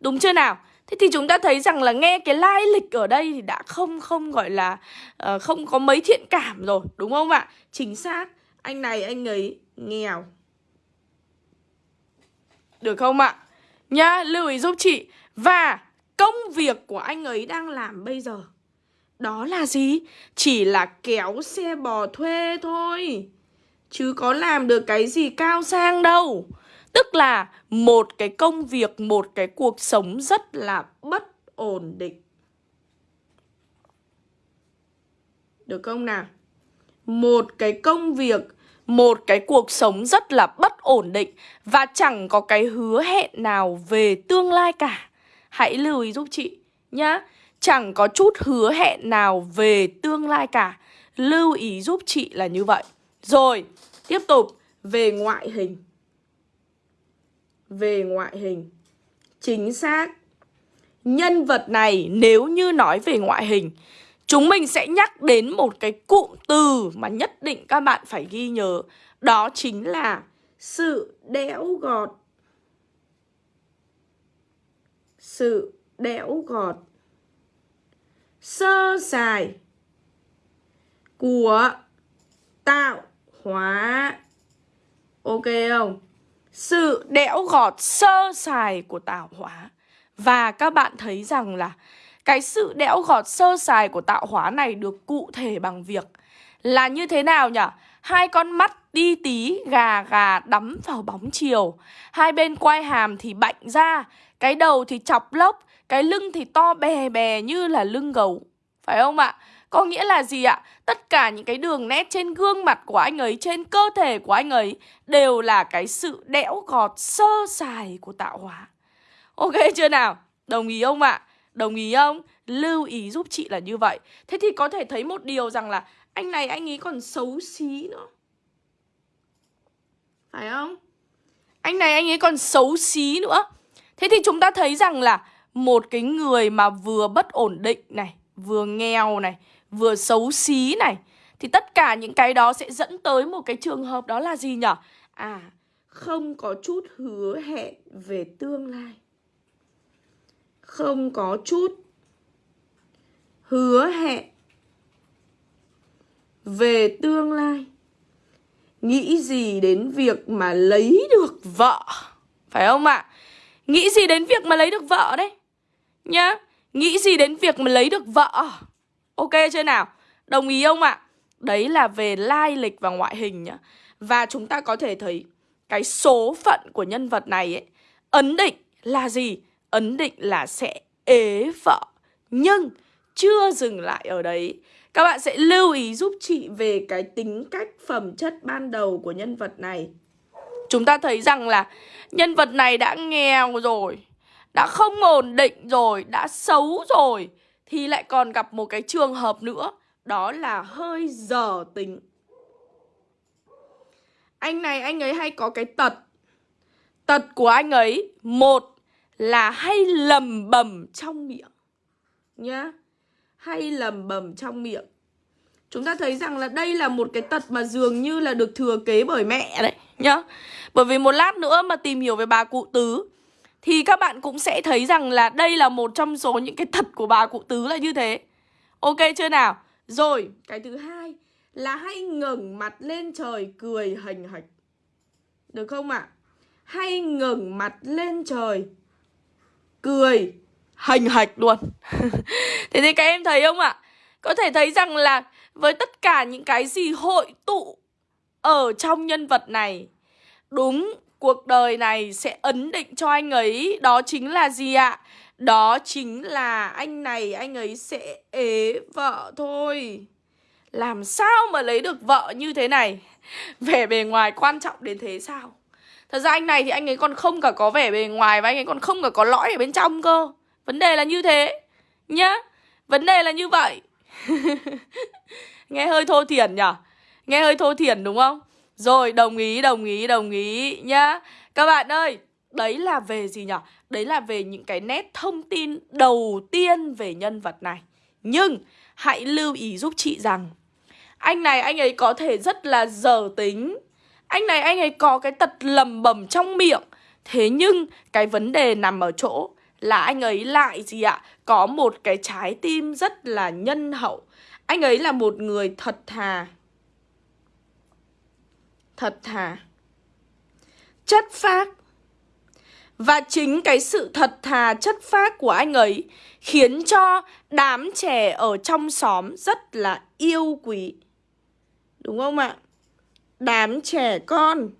Đúng chưa nào? Thế thì chúng ta thấy rằng là nghe cái lai lịch ở đây thì đã không không gọi là uh, không có mấy thiện cảm rồi, đúng không ạ? Chính xác, anh này anh ấy nghèo. Được không ạ? Nhá, lưu ý giúp chị. Và công việc của anh ấy đang làm bây giờ đó là gì? Chỉ là kéo xe bò thuê thôi. Chứ có làm được cái gì cao sang đâu. Tức là một cái công việc, một cái cuộc sống rất là bất ổn định. Được không nào? Một cái công việc, một cái cuộc sống rất là bất ổn định và chẳng có cái hứa hẹn nào về tương lai cả. Hãy lưu ý giúp chị nhá. Chẳng có chút hứa hẹn nào về tương lai cả. Lưu ý giúp chị là như vậy. Rồi, tiếp tục về ngoại hình về ngoại hình. Chính xác. Nhân vật này nếu như nói về ngoại hình, chúng mình sẽ nhắc đến một cái cụm từ mà nhất định các bạn phải ghi nhớ. Đó chính là sự đẽo gọt. Sự đẽo gọt. Sơ sài của tạo hóa. Ok không? sự đẽo gọt sơ sài của tạo hóa. Và các bạn thấy rằng là cái sự đẽo gọt sơ sài của tạo hóa này được cụ thể bằng việc là như thế nào nhỉ? Hai con mắt đi tí gà gà đắm vào bóng chiều Hai bên quai hàm thì bạnh ra Cái đầu thì chọc lốc Cái lưng thì to bè bè như là lưng gấu Phải không ạ? Có nghĩa là gì ạ? Tất cả những cái đường nét trên gương mặt của anh ấy, trên cơ thể của anh ấy đều là cái sự đẽo gọt sơ sài của tạo hóa. Ok chưa nào? Đồng ý không ạ? Đồng ý không? Lưu ý giúp chị là như vậy. Thế thì có thể thấy một điều rằng là anh này anh ấy còn xấu xí nữa. Phải không? Anh này anh ấy còn xấu xí nữa. Thế thì chúng ta thấy rằng là một cái người mà vừa bất ổn định này, vừa nghèo này, vừa xấu xí này Thì tất cả những cái đó sẽ dẫn tới một cái trường hợp đó là gì nhở? À, không có chút hứa hẹn về tương lai. Không có chút hứa hẹn về tương lai. Nghĩ gì đến việc mà lấy được vợ Phải không ạ? À? Nghĩ gì đến việc mà lấy được vợ đấy Nhá, Nghĩ gì đến việc mà lấy được vợ Ok chưa nào Đồng ý không ạ à? Đấy là về lai lịch và ngoại hình nhá Và chúng ta có thể thấy Cái số phận của nhân vật này ấy, Ấn định là gì Ấn định là sẽ ế vợ Nhưng chưa dừng lại ở đấy các bạn sẽ lưu ý giúp chị về cái tính cách phẩm chất ban đầu của nhân vật này. Chúng ta thấy rằng là nhân vật này đã nghèo rồi Đã không ổn định rồi, đã xấu rồi Thì lại còn gặp một cái trường hợp nữa Đó là hơi dở tính. Anh này anh ấy hay có cái tật. Tật của anh ấy Một là hay lầm bầm trong miệng Nhá. Hay lầm bầm trong miệng Chúng ta thấy rằng là đây là một cái tật mà dường như là được thừa kế bởi mẹ đấy nhá Bởi vì một lát nữa mà tìm hiểu về bà cụ tứ Thì các bạn cũng sẽ thấy rằng là đây là một trong số những cái tật của bà cụ tứ là như thế Ok chưa nào? Rồi, cái thứ hai là hay ngẩng mặt lên trời cười hành hạch Được không ạ? À? Hay ngẩng mặt lên trời Cười hành hạch luôn Thế thì các em thấy không ạ? Có thể thấy rằng là với tất cả những cái gì hội tụ ở trong nhân vật này Đúng, cuộc đời này sẽ ấn định cho anh ấy Đó chính là gì ạ? Đó chính là anh này, anh ấy sẽ ế vợ thôi Làm sao mà lấy được vợ như thế này? Vẻ bề ngoài quan trọng đến thế sao? Thật ra anh này thì anh ấy còn không cả có vẻ bề ngoài Và anh ấy còn không cả có lõi ở bên trong cơ Vấn đề là như thế, Nhá. Vấn đề là như vậy. Nghe hơi thô thiển nhở? Nghe hơi thô thiển đúng không? Rồi, đồng ý đồng ý đồng ý, nhá. Các bạn ơi, Đấy là về gì nhở? Đấy là về những cái nét thông tin đầu tiên về nhân vật này. Nhưng hãy lưu ý giúp chị rằng, Anh này anh ấy có thể rất là dở tính. Anh này anh ấy có cái tật lầm bầm trong miệng. Thế nhưng cái vấn đề nằm ở chỗ là anh ấy lại gì ạ? Có một cái trái tim rất là nhân hậu. Anh ấy là một người thật thà. Thật thà. Chất phác. Và chính cái sự thật thà, chất phác của anh ấy Khiến cho đám trẻ ở trong xóm rất là yêu quý. Đúng không ạ? Đám trẻ con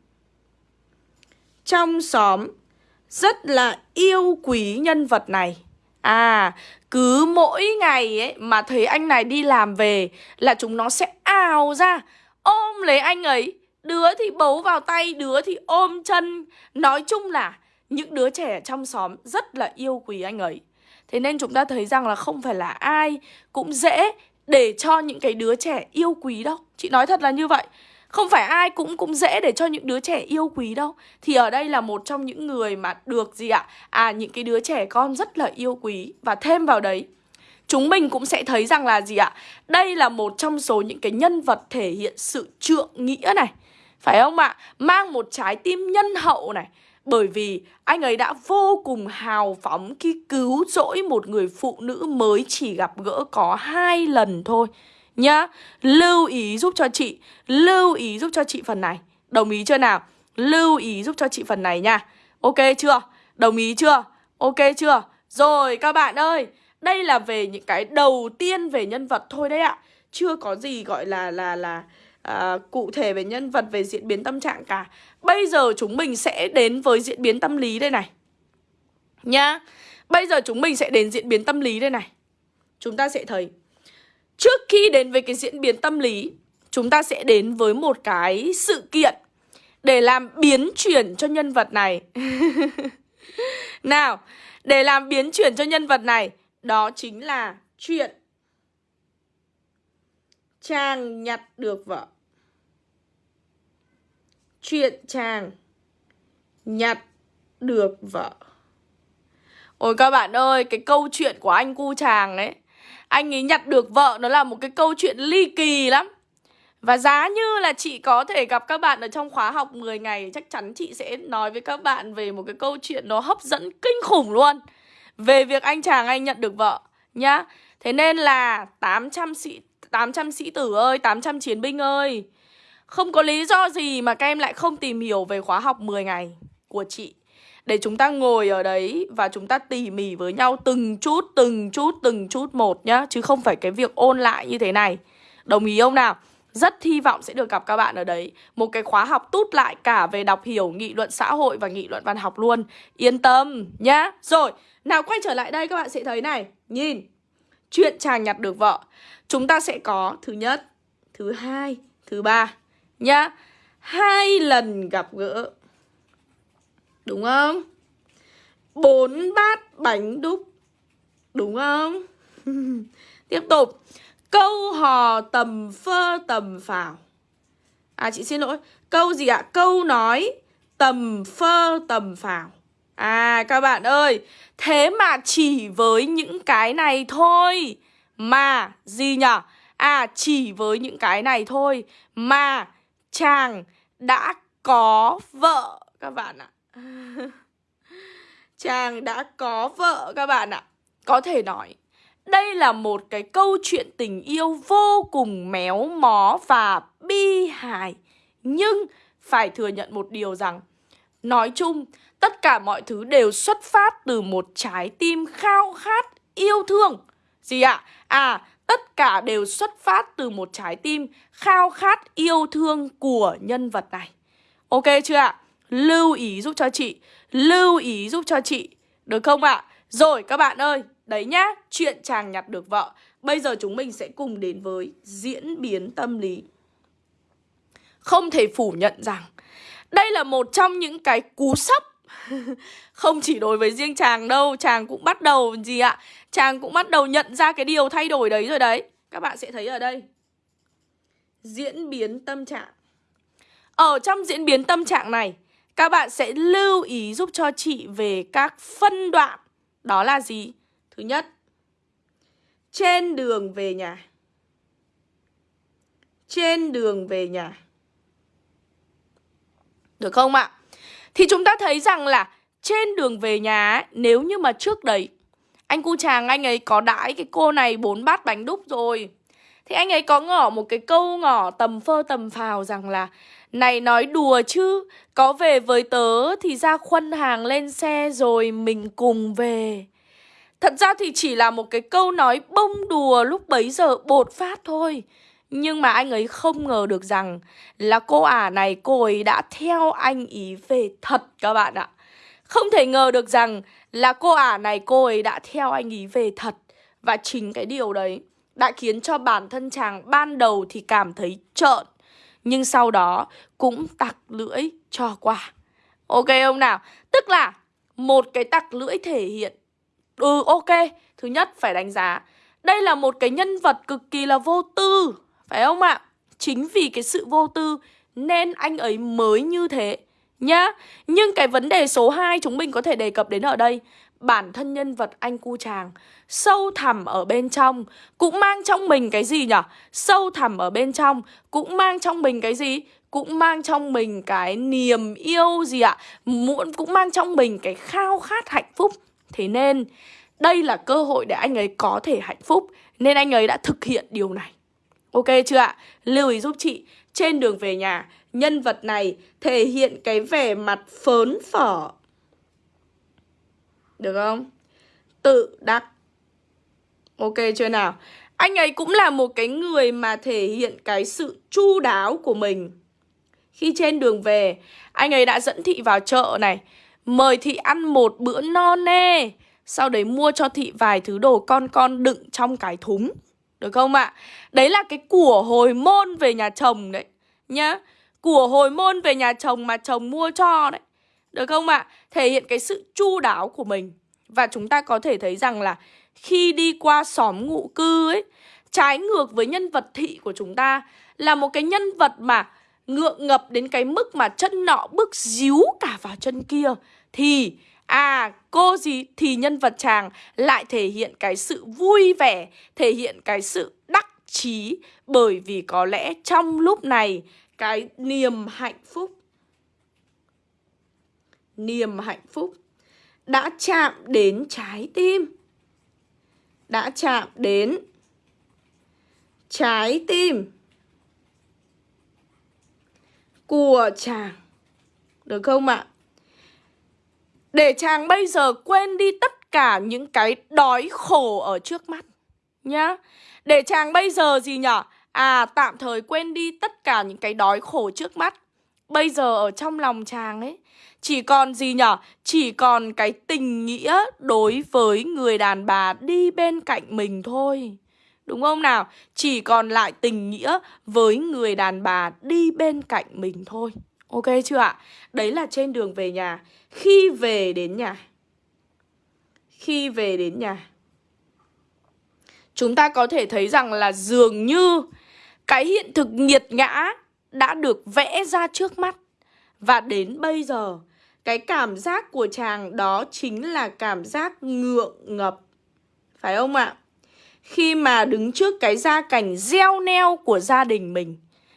Trong xóm rất là yêu quý nhân vật này À, cứ mỗi ngày ấy mà thấy anh này đi làm về là chúng nó sẽ ào ra ôm lấy anh ấy. Đứa thì bấu vào tay, đứa thì ôm chân. Nói chung là những đứa trẻ trong xóm rất là yêu quý anh ấy. Thế nên chúng ta thấy rằng là không phải là ai cũng dễ để cho những cái đứa trẻ yêu quý đâu. Chị nói thật là như vậy. Không phải ai cũng cũng dễ để cho những đứa trẻ yêu quý đâu Thì ở đây là một trong những người mà được gì ạ? À những cái đứa trẻ con rất là yêu quý Và thêm vào đấy, Chúng mình cũng sẽ thấy rằng là gì ạ? Đây là một trong số những cái nhân vật thể hiện sự trượng nghĩa này Phải không ạ? Mang một trái tim nhân hậu này bởi vì anh ấy đã vô cùng hào phóng khi cứu rỗi một người phụ nữ mới chỉ gặp gỡ có hai lần thôi nhá Lưu ý giúp cho chị Lưu ý giúp cho chị phần này. Đồng ý chưa nào? Lưu ý giúp cho chị phần này nha. Ok chưa? Đồng ý chưa? Ok chưa? Rồi các bạn ơi Đây là về những cái đầu tiên về nhân vật thôi đấy ạ. Chưa có gì gọi là là là à, cụ thể về nhân vật về diễn biến tâm trạng cả. Bây giờ chúng mình sẽ đến với diễn biến tâm lý đây này. Nhá Bây giờ chúng mình sẽ đến diễn biến tâm lý đây này. Chúng ta sẽ thấy Trước khi đến với cái diễn biến tâm lý Chúng ta sẽ đến với một cái sự kiện Để làm biến chuyển cho nhân vật này. Nào Để làm biến chuyển cho nhân vật này Đó chính là chuyện Chàng nhặt được vợ. Chuyện chàng nhặt được vợ. Ôi các bạn ơi, cái câu chuyện của anh cu chàng ấy anh ấy nhặt được vợ nó là một cái câu chuyện ly kỳ lắm. Và giá như là chị có thể gặp các bạn ở trong khóa học 10 ngày Chắc chắn chị sẽ nói với các bạn về một cái câu chuyện nó hấp dẫn kinh khủng luôn. Về việc anh chàng anh nhận được vợ nhá. Thế nên là 800 sĩ 800 sĩ tử ơi, 800 chiến binh ơi. Không có lý do gì mà các em lại không tìm hiểu về khóa học 10 ngày của chị. Để chúng ta ngồi ở đấy và chúng ta tỉ mỉ với nhau từng chút, từng chút, từng chút một nhá Chứ không phải cái việc ôn lại như thế này. Đồng ý không nào? Rất hy vọng sẽ được gặp các bạn ở đấy. Một cái khóa học tút lại cả về đọc hiểu nghị luận xã hội và nghị luận văn học luôn. Yên tâm nhá. Rồi, nào quay trở lại đây các bạn sẽ thấy này. Nhìn Chuyện chàng nhặt được vợ. Chúng ta sẽ có thứ nhất Thứ hai Thứ ba Nhá. Hai lần gặp gỡ. Đúng không? Bốn bát bánh đúc Đúng không? Tiếp tục Câu hò tầm phơ tầm phào À chị xin lỗi Câu gì ạ? Câu nói tầm phơ tầm phào À các bạn ơi Thế mà chỉ với những cái này thôi Mà gì nhở? À chỉ với những cái này thôi Mà chàng đã có vợ, các bạn ạ Chàng đã có vợ các bạn ạ Có thể nói đây là một cái câu chuyện tình yêu vô cùng méo mó và bi hài Nhưng phải thừa nhận một điều rằng Nói chung, tất cả mọi thứ đều xuất phát từ một trái tim khao khát yêu thương Gì ạ? À? à, tất cả đều xuất phát từ một trái tim khao khát yêu thương của nhân vật này Ok chưa ạ? Lưu ý giúp cho chị. Lưu ý giúp cho chị. Được không ạ? Rồi các bạn ơi. Đấy nhá, chuyện chàng nhặt được vợ. Bây giờ chúng mình sẽ cùng đến với diễn biến tâm lý. Không thể phủ nhận rằng Đây là một trong những cái cú sốc. Không chỉ đối với riêng chàng đâu Chàng cũng bắt đầu gì ạ? Chàng cũng bắt đầu nhận ra cái điều thay đổi đấy rồi đấy. Các bạn sẽ thấy ở đây. Diễn biến tâm trạng. Ở trong diễn biến tâm trạng này các bạn sẽ lưu ý giúp cho chị về các phân đoạn Đó là gì? Thứ nhất, Trên đường về nhà Trên đường về nhà Được không ạ? Thì chúng ta thấy rằng là Trên đường về nhà Nếu như mà trước đấy, Anh cu chàng, anh ấy có đãi cái cô này bốn bát bánh đúc rồi Thì anh ấy có ngỏ một cái câu ngỏ tầm phơ tầm phào rằng là này nói đùa chứ, Có về với tớ thì ra khuân hàng lên xe rồi mình cùng về. Thật ra thì chỉ là một cái câu nói bông đùa lúc bấy giờ bột phát thôi. Nhưng mà anh ấy không ngờ được rằng là cô ả này, cô ấy đã theo anh ý về thật các bạn ạ. Không thể ngờ được rằng là cô ả này, cô ấy đã theo anh ý về thật. Và chính cái điều đấy đã khiến cho bản thân chàng ban đầu thì cảm thấy trợn. Nhưng sau đó cũng tặc lưỡi cho qua. Ok không nào? Tức là một cái tặc lưỡi thể hiện. Ừ ok, thứ nhất phải đánh giá. Đây là một cái nhân vật cực kỳ là vô tư Phải không ạ? Chính vì cái sự vô tư Nên anh ấy mới như thế Nhá. Nhưng cái vấn đề số 2 chúng mình có thể đề cập đến ở đây Bản thân nhân vật anh cu chàng Sâu thẳm ở bên trong Cũng mang trong mình cái gì nhở Sâu thẳm ở bên trong Cũng mang trong mình cái gì? Cũng mang trong mình cái niềm yêu gì ạ? Muộn cũng mang trong mình cái khao khát hạnh phúc Thế nên, đây là cơ hội để anh ấy có thể hạnh phúc Nên anh ấy đã thực hiện điều này Ok chưa ạ? Lưu ý giúp chị, Trên đường về nhà, Nhân vật này thể hiện cái vẻ mặt phớn phở được không? Tự đắc Ok chưa nào? Anh ấy cũng là một cái người mà thể hiện cái sự chu đáo của mình Khi trên đường về, Anh ấy đã dẫn thị vào chợ này, Mời thị ăn một bữa no nê, Sau đấy mua cho thị vài thứ đồ con con đựng trong cái thúng Được không ạ? Đấy là cái của hồi môn về nhà chồng đấy, Nhá Của hồi môn về nhà chồng mà chồng mua cho đấy được không ạ? Thể hiện cái sự chu đáo của mình Và chúng ta có thể thấy rằng là Khi đi qua xóm ngụ cư ấy, Trái ngược với nhân vật thị của chúng ta Là một cái nhân vật mà ngượng ngập đến cái mức mà chân nọ bước díu cả vào chân kia, thì à cô gì, thì nhân vật chàng lại thể hiện cái sự vui vẻ, thể hiện cái sự đắc chí Bởi vì có lẽ trong lúc này, Cái niềm hạnh phúc Niềm hạnh phúc, Đã chạm đến trái tim, Đã chạm đến Trái tim Của chàng, Được không ạ? Để chàng bây giờ quên đi tất cả những cái đói khổ ở trước mắt Nhá. Để chàng bây giờ gì nhở? À tạm thời quên đi tất cả những cái đói khổ trước mắt. Bây giờ ở trong lòng chàng ấy chỉ còn gì nhở? Chỉ còn cái tình nghĩa đối với người đàn bà đi bên cạnh mình thôi. Đúng không nào? Chỉ còn lại tình nghĩa với người đàn bà đi bên cạnh mình thôi. Ok chưa ạ? Đấy là trên đường về nhà. Khi về đến nhà. Khi về đến nhà. Chúng ta có thể thấy rằng là dường như Cái hiện thực nghiệt ngã đã được vẽ ra trước mắt. Và đến bây giờ cái cảm giác của chàng đó chính là cảm giác ngượng ngập Phải không ạ? Khi mà đứng trước cái gia cảnh gieo neo của gia đình mình,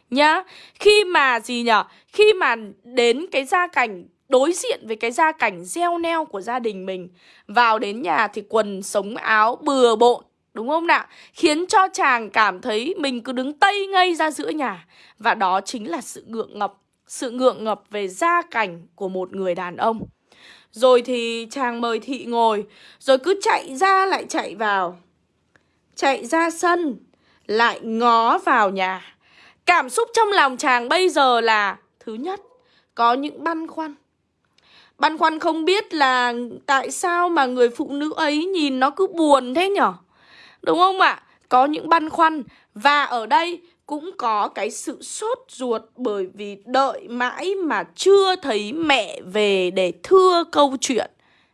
Nhá, Khi mà gì nhở Khi mà đến cái gia cảnh, đối diện với cái gia cảnh gieo neo của gia đình mình, Vào đến nhà thì quần sống áo bừa bộn, Đúng không nào? Khiến cho chàng cảm thấy mình cứ đứng tây ngây ra giữa nhà Và đó chính là sự ngượng ngập sự ngượng ngập về gia cảnh của một người đàn ông. Rồi thì chàng mời thị ngồi, Rồi cứ chạy ra lại chạy vào. Chạy ra sân, Lại ngó vào nhà. Cảm xúc trong lòng chàng bây giờ là, Thứ nhất, Có những băn khoăn. Băn khoăn không biết là Tại sao mà người phụ nữ ấy nhìn nó cứ buồn thế nhở? Đúng không ạ? Có những băn khoăn, Và ở đây cũng có cái sự sốt ruột Bởi vì đợi mãi mà chưa thấy mẹ về để thưa câu chuyện,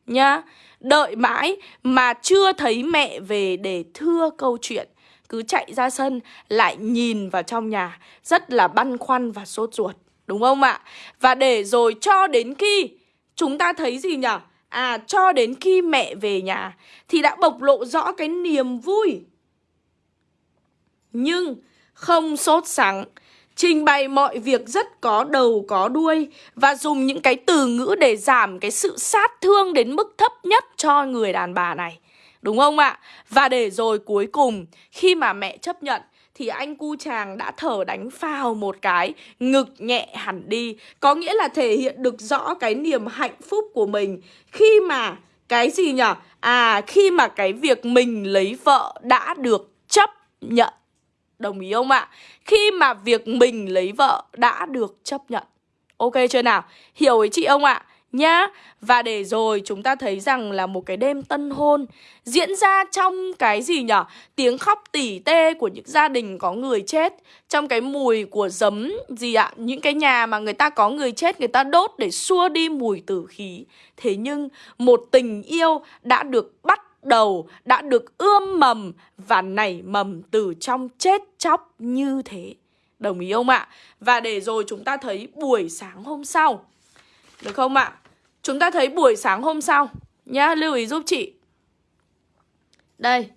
Nhá Đợi mãi mà chưa thấy mẹ về để thưa câu chuyện Cứ chạy ra sân, lại nhìn vào trong nhà, Rất là băn khoăn và sốt ruột, Đúng không ạ? Và để rồi cho đến khi chúng ta thấy gì nhở? À cho đến khi mẹ về nhà Thì đã bộc lộ rõ cái niềm vui Nhưng không sốt sắng, Trình bày mọi việc rất có đầu, có đuôi Và dùng những cái từ ngữ để giảm cái sự sát thương đến mức thấp nhất cho người đàn bà này Đúng không ạ? Và để rồi cuối cùng, khi mà mẹ chấp nhận, thì anh cu chàng đã thở đánh phào một cái, Ngực nhẹ hẳn đi Có nghĩa là thể hiện được rõ cái niềm hạnh phúc của mình Khi mà cái gì nhở? À khi mà cái việc mình lấy vợ đã được chấp nhận Đồng ý không ạ? Khi mà việc mình lấy vợ đã được chấp nhận Ok chưa nào? Hiểu ý chị không ạ? nhá Và để rồi chúng ta thấy rằng là một cái đêm tân hôn diễn ra trong cái gì nhở Tiếng khóc tỉ tê của những gia đình có người chết, Trong cái mùi của giấm gì ạ Những cái nhà mà người ta có người chết, người ta đốt để xua đi mùi tử khí Thế nhưng một tình yêu đã được bắt đầu đã được ươm mầm và nảy mầm từ trong chết chóc như thế. Đồng ý không ạ? Và để rồi chúng ta thấy buổi sáng hôm sau. Được không ạ? Chúng ta thấy buổi sáng hôm sau nhá, lưu ý giúp chị. Đây.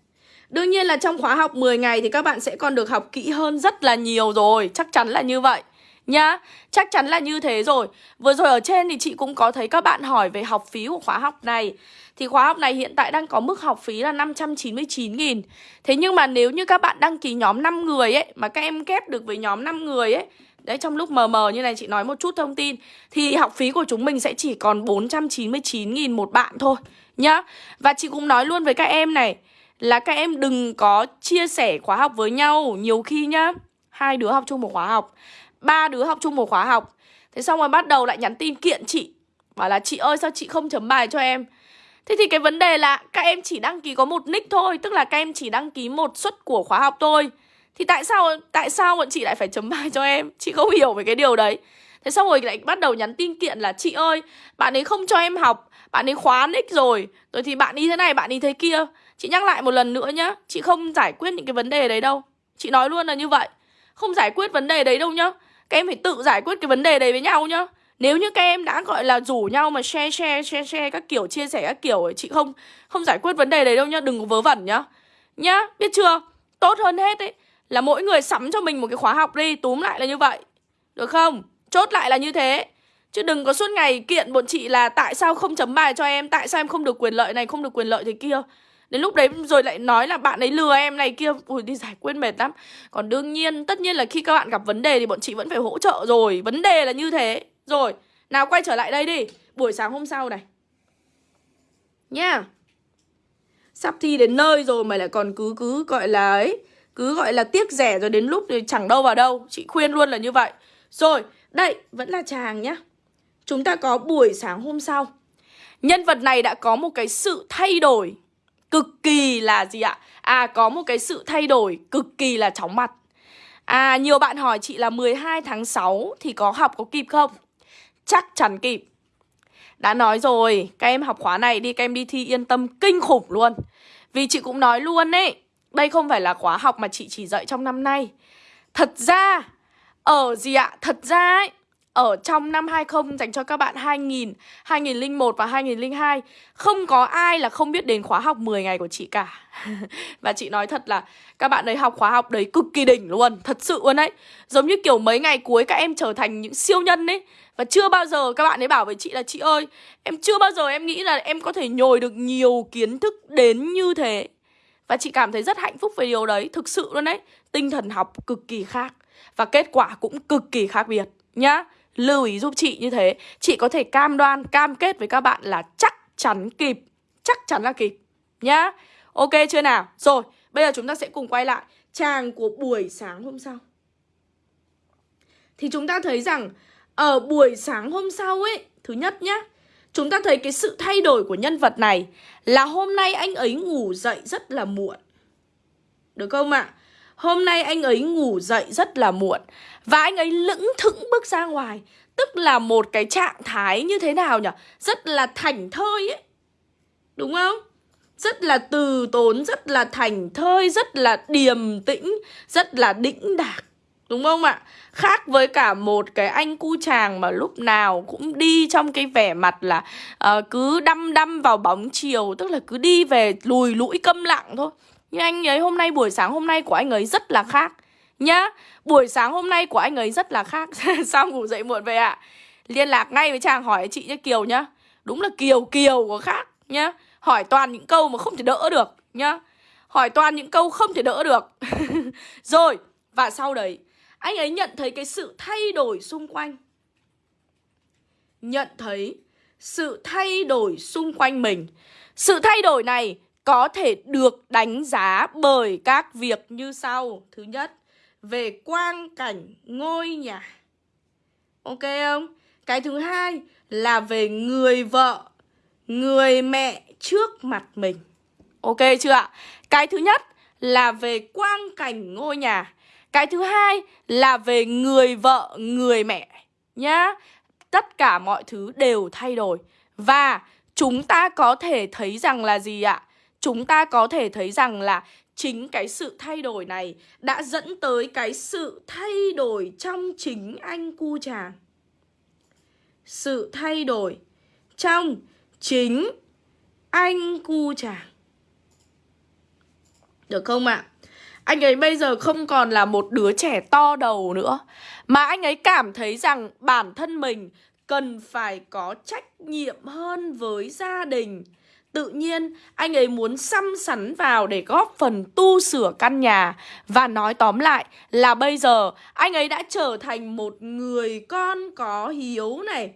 Đương nhiên là trong khóa học 10 ngày thì các bạn sẽ còn được học kỹ hơn rất là nhiều rồi, chắc chắn là như vậy nhá Chắc chắn là như thế rồi Vừa rồi ở trên thì chị cũng có thấy các bạn hỏi về học phí của khóa học này thì khóa học này hiện tại đang có mức học phí là 599.000 Thế nhưng mà nếu như các bạn đăng ký nhóm 5 người ấy, Mà các em kép được với nhóm 5 người ấy, Đấy, trong lúc mờ mờ như này, chị nói một chút thông tin, Thì học phí của chúng mình sẽ chỉ còn 499.000 một bạn thôi, Nhá. Và chị cũng nói luôn với các em này, Là các em đừng có chia sẻ khóa học với nhau. Nhiều khi nhá, Hai đứa học chung một khóa học, ba đứa học chung một khóa học. Thế xong rồi bắt đầu lại nhắn tin kiện chị, Bảo là chị ơi, sao chị không chấm bài cho em? Thế thì cái vấn đề là các em chỉ đăng ký có một nick thôi, Tức là các em chỉ đăng ký một suất của khóa học thôi. Thì tại sao tại sao bọn chị lại phải chấm bài cho em? Chị không hiểu về cái điều đấy. Thế xong rồi lại bắt đầu nhắn tin kiện là, Chị ơi, bạn ấy không cho em học, Bạn ấy khóa nick rồi. Rồi thì bạn đi thế này, bạn đi thế kia. Chị nhắc lại một lần nữa nhá, Chị không giải quyết những cái vấn đề đấy đâu. Chị nói luôn là như vậy. Không giải quyết vấn đề đấy đâu nhá. Các em phải tự giải quyết cái vấn đề đấy với nhau nhá. Nếu như các em đã, gọi là, rủ nhau mà share share share share các kiểu, chia sẻ các kiểu ấy, Chị không không giải quyết vấn đề đấy đâu nhá, Đừng có vớ vẩn nhá. Nhá, biết chưa? Tốt hơn hết ấy Là mỗi người sắm cho mình một cái khóa học đi, Túm lại là như vậy. Được không? Chốt lại là như thế. Chứ đừng có suốt ngày kiện bọn chị là Tại sao không chấm bài cho em, Tại sao em không được quyền lợi này, Không được quyền lợi thế kia. Đến lúc đấy rồi lại nói là bạn ấy lừa em này kia, Ui, đi giải quyết mệt lắm. Còn đương nhiên, tất nhiên là khi các bạn gặp vấn đề Thì bọn chị vẫn phải hỗ trợ rồi. Vấn đề là như thế. Rồi, nào quay trở lại đây đi. Buổi sáng hôm sau này. Nha. Yeah. Sắp thi đến nơi rồi mà lại còn cứ cứ gọi là ấy, Cứ gọi là tiếc rẻ rồi đến lúc thì chẳng đâu vào đâu. Chị khuyên luôn là như vậy. Rồi, đây, vẫn là chàng nhá. Chúng ta có buổi sáng hôm sau. Nhân vật này đã có một cái sự thay đổi Cực kỳ là gì ạ? À có một cái sự thay đổi cực kỳ là chóng mặt. À nhiều bạn hỏi chị là 12 tháng 6 thì có học có kịp không? Chắc chắn kịp Đã nói rồi, các em học khóa này đi, các em đi thi yên tâm kinh khủng luôn Vì chị cũng nói luôn ấy Đây không phải là khóa học mà chị chỉ dạy trong năm nay Thật ra, ở gì ạ? Thật ra ấy ở trong năm 20 dành cho các bạn 2000, 2001 và 2002 Không có ai là không biết đến khóa học 10 ngày của chị cả. Và chị nói thật là các bạn ấy học khóa học đấy cực kỳ đỉnh luôn Thật sự luôn đấy. Giống như kiểu mấy ngày cuối các em trở thành những siêu nhân ấy. Và chưa bao giờ các bạn ấy bảo với chị là Chị ơi, em chưa bao giờ em nghĩ là em có thể nhồi được nhiều kiến thức đến như thế. Và chị cảm thấy rất hạnh phúc về điều đấy Thực sự luôn đấy. Tinh thần học cực kỳ khác Và kết quả cũng cực kỳ khác biệt nhá. Lưu ý giúp chị như thế. Chị có thể cam đoan, cam kết với các bạn là chắc chắn kịp. Chắc chắn là kịp Nhá. Ok chưa nào? Rồi, bây giờ chúng ta sẽ cùng quay lại Trang của buổi sáng hôm sau. Thì chúng ta thấy rằng Ở buổi sáng hôm sau ấy Thứ nhất nhá Chúng ta thấy cái sự thay đổi của nhân vật này Là hôm nay anh ấy ngủ dậy rất là muộn. Được không ạ? À? Hôm nay anh ấy ngủ dậy rất là muộn. Và anh ấy lững thững bước ra ngoài Tức là một cái trạng thái như thế nào nhỉ? Rất là thành thơi ấy Đúng không? Rất là từ tốn, rất là thành thơi, rất là điềm tĩnh, rất là đĩnh đạc Đúng không ạ? Khác với cả một cái anh cu chàng mà lúc nào cũng đi trong cái vẻ mặt là uh, cứ đăm đăm vào bóng chiều Tức là cứ đi về lùi lũi câm lặng thôi nhưng anh ấy hôm nay buổi sáng hôm nay của anh ấy rất là khác Nhá Buổi sáng hôm nay của anh ấy rất là khác. Sao ngủ dậy muộn về ạ. À? Liên lạc ngay với chàng hỏi chị nhá Kiều nhá. Đúng là Kiều Kiều có khác nhá. Hỏi toàn những câu mà không thể đỡ được nhá. Hỏi toàn những câu không thể đỡ được. Rồi Và sau đấy Anh ấy nhận thấy cái sự thay đổi xung quanh. Nhận thấy sự thay đổi xung quanh mình. Sự thay đổi này có thể được đánh giá bởi các việc như sau. Thứ nhất, về quang cảnh ngôi nhà. Ok không? Cái thứ hai là về người vợ, người mẹ trước mặt mình. Ok chưa ạ? Cái thứ nhất là về quang cảnh ngôi nhà. Cái thứ hai là về người vợ, người mẹ nhá. Tất cả mọi thứ đều thay đổi và chúng ta có thể thấy rằng là gì ạ? chúng ta có thể thấy rằng là chính cái sự thay đổi này đã dẫn tới cái sự thay đổi trong chính anh cu chàng. Sự thay đổi trong chính anh cu chàng. Được không ạ? À? Anh ấy bây giờ không còn là một đứa trẻ to đầu nữa, Mà anh ấy cảm thấy rằng bản thân mình cần phải có trách nhiệm hơn với gia đình Tự nhiên anh ấy muốn xăm sắn vào để góp phần tu sửa căn nhà. Và nói tóm lại là bây giờ anh ấy đã trở thành một người con có hiếu này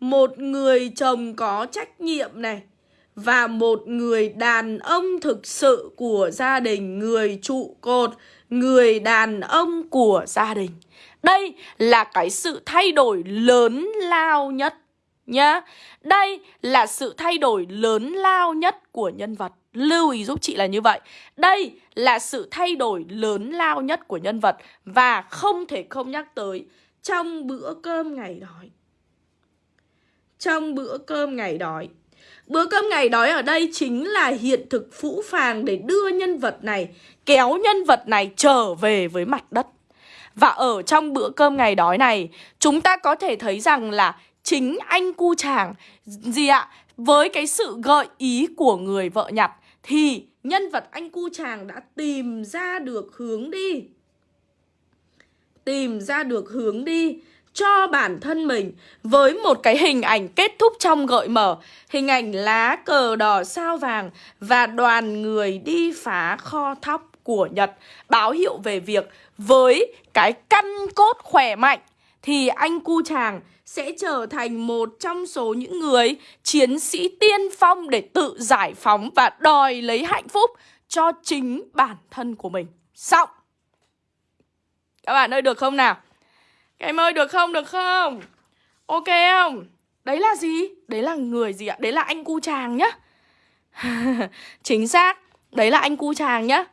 Một người chồng có trách nhiệm này Và một người đàn ông thực sự của gia đình Người trụ cột, người đàn ông của gia đình. Đây là cái sự thay đổi lớn lao nhất nhá. Đây là sự thay đổi lớn lao nhất của nhân vật. Lưu ý giúp chị là như vậy. Đây là sự thay đổi lớn lao nhất của nhân vật và không thể không nhắc tới trong bữa cơm ngày đói. Trong bữa cơm ngày đói. Bữa cơm ngày đói ở đây chính là hiện thực phũ phàng để đưa nhân vật này, kéo nhân vật này trở về với mặt đất. Và ở trong bữa cơm ngày đói này, chúng ta có thể thấy rằng là chính anh cu chàng, gì ạ? Với cái sự gợi ý của người vợ nhặt thì nhân vật anh cu chàng đã tìm ra được hướng đi. Tìm ra được hướng đi cho bản thân mình với một cái hình ảnh kết thúc trong gợi mở. Hình ảnh lá cờ đỏ sao vàng và đoàn người đi phá kho thóc của Nhật, báo hiệu về việc với cái căn cốt khỏe mạnh thì anh cu chàng sẽ trở thành một trong số những người chiến sĩ tiên phong để tự giải phóng và đòi lấy hạnh phúc cho chính bản thân của mình. Xong. Các bạn ơi được không nào? Các em ơi được không? Được không? Ok không? Đấy là gì? Đấy là người gì ạ? Đấy là anh cu chàng nhá. Chính xác. Đấy là anh cu chàng nhá.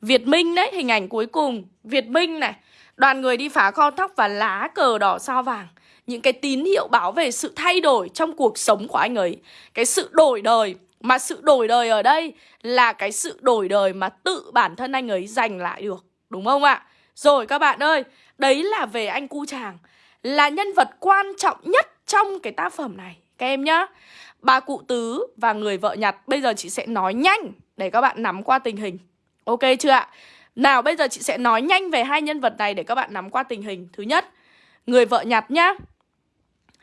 Việt Minh đấy, hình ảnh cuối cùng. Việt Minh này. Đoàn người đi phá kho thóc và lá cờ đỏ sao vàng. Những cái tín hiệu báo về sự thay đổi trong cuộc sống của anh ấy. Cái sự đổi đời, mà sự đổi đời ở đây là cái sự đổi đời mà tự bản thân anh ấy giành lại được, đúng không ạ? Rồi các bạn ơi, đấy là về anh cu chàng, là nhân vật quan trọng nhất trong cái tác phẩm này. Các em nhá, bà cụ tứ và người vợ nhặt, bây giờ chị sẽ nói nhanh để các bạn nắm qua tình hình. Ok chưa ạ? Nào, bây giờ chị sẽ nói nhanh về hai nhân vật này để các bạn nắm qua tình hình. Thứ nhất, người vợ nhặt nhá.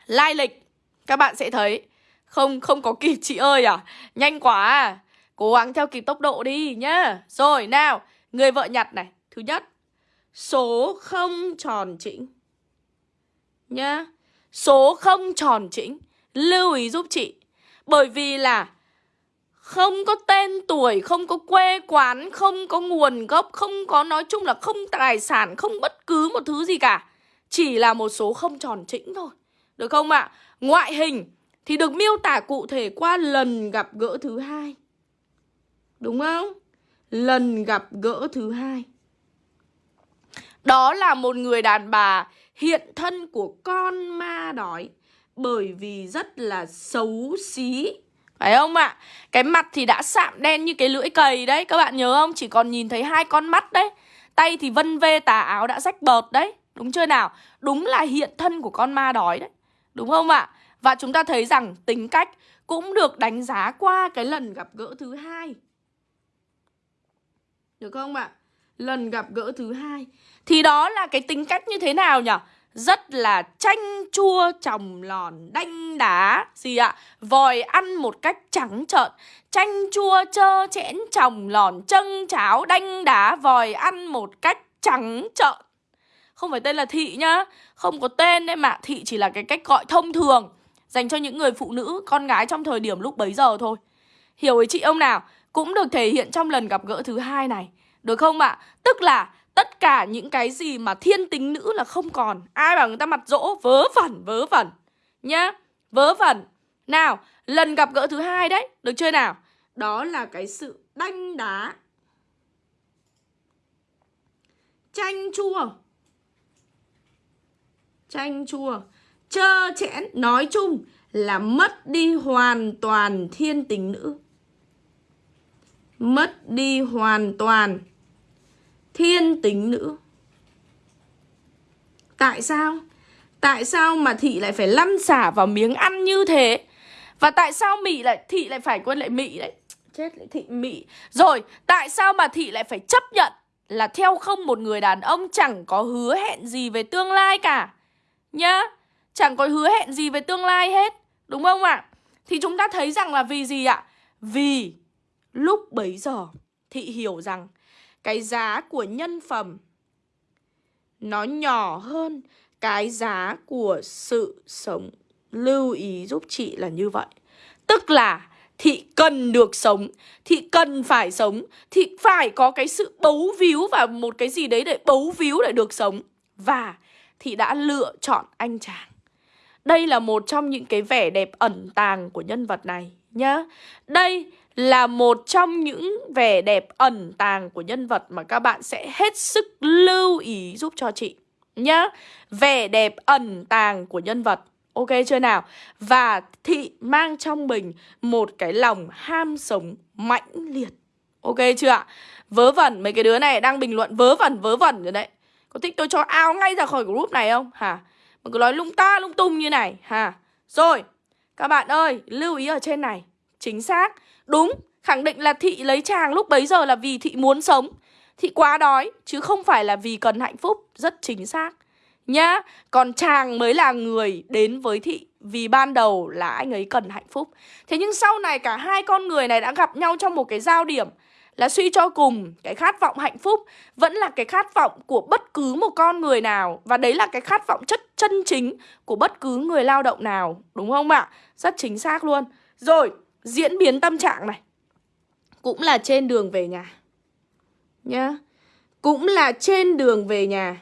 Lai lịch, các bạn sẽ thấy. Không không có kịp, chị ơi à. Nhanh quá à. Cố gắng theo kịp tốc độ đi nhá. Rồi, nào, người vợ nhặt này. Thứ nhất, số không tròn chỉnh nhá. Số không tròn chỉnh, lưu ý giúp chị. Bởi vì là không có tên tuổi, không có quê quán, không có nguồn gốc, không có nói chung là không tài sản, không bất cứ một thứ gì cả. Chỉ là một số không tròn chỉnh thôi. Được không ạ? À? Ngoại hình thì được miêu tả cụ thể qua lần gặp gỡ thứ hai. Đúng không? Lần gặp gỡ thứ hai. Đó là một người đàn bà hiện thân của con ma đói bởi vì rất là xấu xí. Phải không ạ? À? Cái mặt thì đã sạm đen như cái lưỡi cầy đấy, các bạn nhớ không? Chỉ còn nhìn thấy hai con mắt đấy. Tay thì vân vê tà áo đã rách bợt đấy. Đúng chưa nào? Đúng là hiện thân của con ma đói đấy. Đúng không ạ? Và chúng ta thấy rằng tính cách cũng được đánh giá qua cái lần gặp gỡ thứ hai. Được không ạ? Lần gặp gỡ thứ hai. Thì đó là cái tính cách như thế nào nhỉ? Rất là chanh chua trồng lòn đanh đá. Gì ạ? Vòi ăn một cách trắng trợn. Chanh chua trơ chẽn trồng lòn chân cháo đanh đá. Vòi ăn một cách trắng trợn. Không phải tên là Thị nhá. Không có tên đấy mà Thị chỉ là cái cách gọi thông thường. Dành cho những người phụ nữ, con gái trong thời điểm lúc bấy giờ thôi. Hiểu ý chị ông nào? Cũng được thể hiện trong lần gặp gỡ thứ hai này. Được không ạ? Tức là tất cả những cái gì mà thiên tính nữ là không còn. Ai bảo người ta mặt dỗ? Vớ vẩn vớ vẩn. Nhá, Vớ vẩn. Nào, lần gặp gỡ thứ hai đấy, Được chơi nào? Đó là cái sự đanh đá. Chanh chua. Chanh chua. Trơ chẽn, nói chung là mất đi hoàn toàn thiên tính nữ. Mất đi hoàn toàn thiên tính nữ Tại sao? Tại sao mà thị lại phải lăn xả vào miếng ăn như thế? Và tại sao Mị lại thị lại phải quên lại Mị đấy? Chết lại thị Mị. Rồi, tại sao mà thị lại phải chấp nhận là theo không một người đàn ông chẳng có hứa hẹn gì về tương lai cả? Nhá Chẳng có hứa hẹn gì về tương lai hết Đúng không ạ? Thì chúng ta thấy rằng là vì gì ạ? Vì lúc bấy giờ Thị hiểu rằng cái giá của nhân phẩm Nó nhỏ hơn Cái giá của sự sống Lưu ý giúp chị là như vậy Tức là Thị cần được sống, Thị cần phải sống, Thị phải có cái sự bấu víu Và một cái gì đấy để bấu víu để được sống Và thị đã lựa chọn anh chàng. Đây là một trong những cái vẻ đẹp ẩn tàng của nhân vật này nhá. Đây là một trong những vẻ đẹp ẩn tàng của nhân vật mà các bạn sẽ hết sức lưu ý giúp cho chị nhá. Vẻ đẹp ẩn tàng của nhân vật. Ok chưa nào? Và thị mang trong mình một cái lòng ham sống mãnh liệt. Ok chưa ạ? Vớ vẩn mấy cái đứa này đang bình luận vớ vẩn vớ vẩn rồi đấy. Có thích tôi cho ao ngay ra khỏi group này không? Hả? Mà cứ nói lung ta lung tung như này hả? Rồi, các bạn ơi, lưu ý ở trên này Chính xác, đúng, Khẳng định là thị lấy chàng lúc bấy giờ là vì thị muốn sống. Thị quá đói, chứ không phải là vì cần hạnh phúc, Rất chính xác. Nhá, Còn chàng mới là người đến với thị, Vì ban đầu là anh ấy cần hạnh phúc. Thế nhưng sau này cả hai con người này đã gặp nhau trong một cái giao điểm, là suy cho cùng cái khát vọng hạnh phúc vẫn là cái khát vọng của bất cứ một con người nào, và đấy là cái khát vọng chất chân chính của bất cứ người lao động nào. Đúng không ạ? Rất chính xác luôn. Rồi diễn biến tâm trạng này. Cũng là trên đường về nhà. Nhá. Cũng là trên đường về nhà.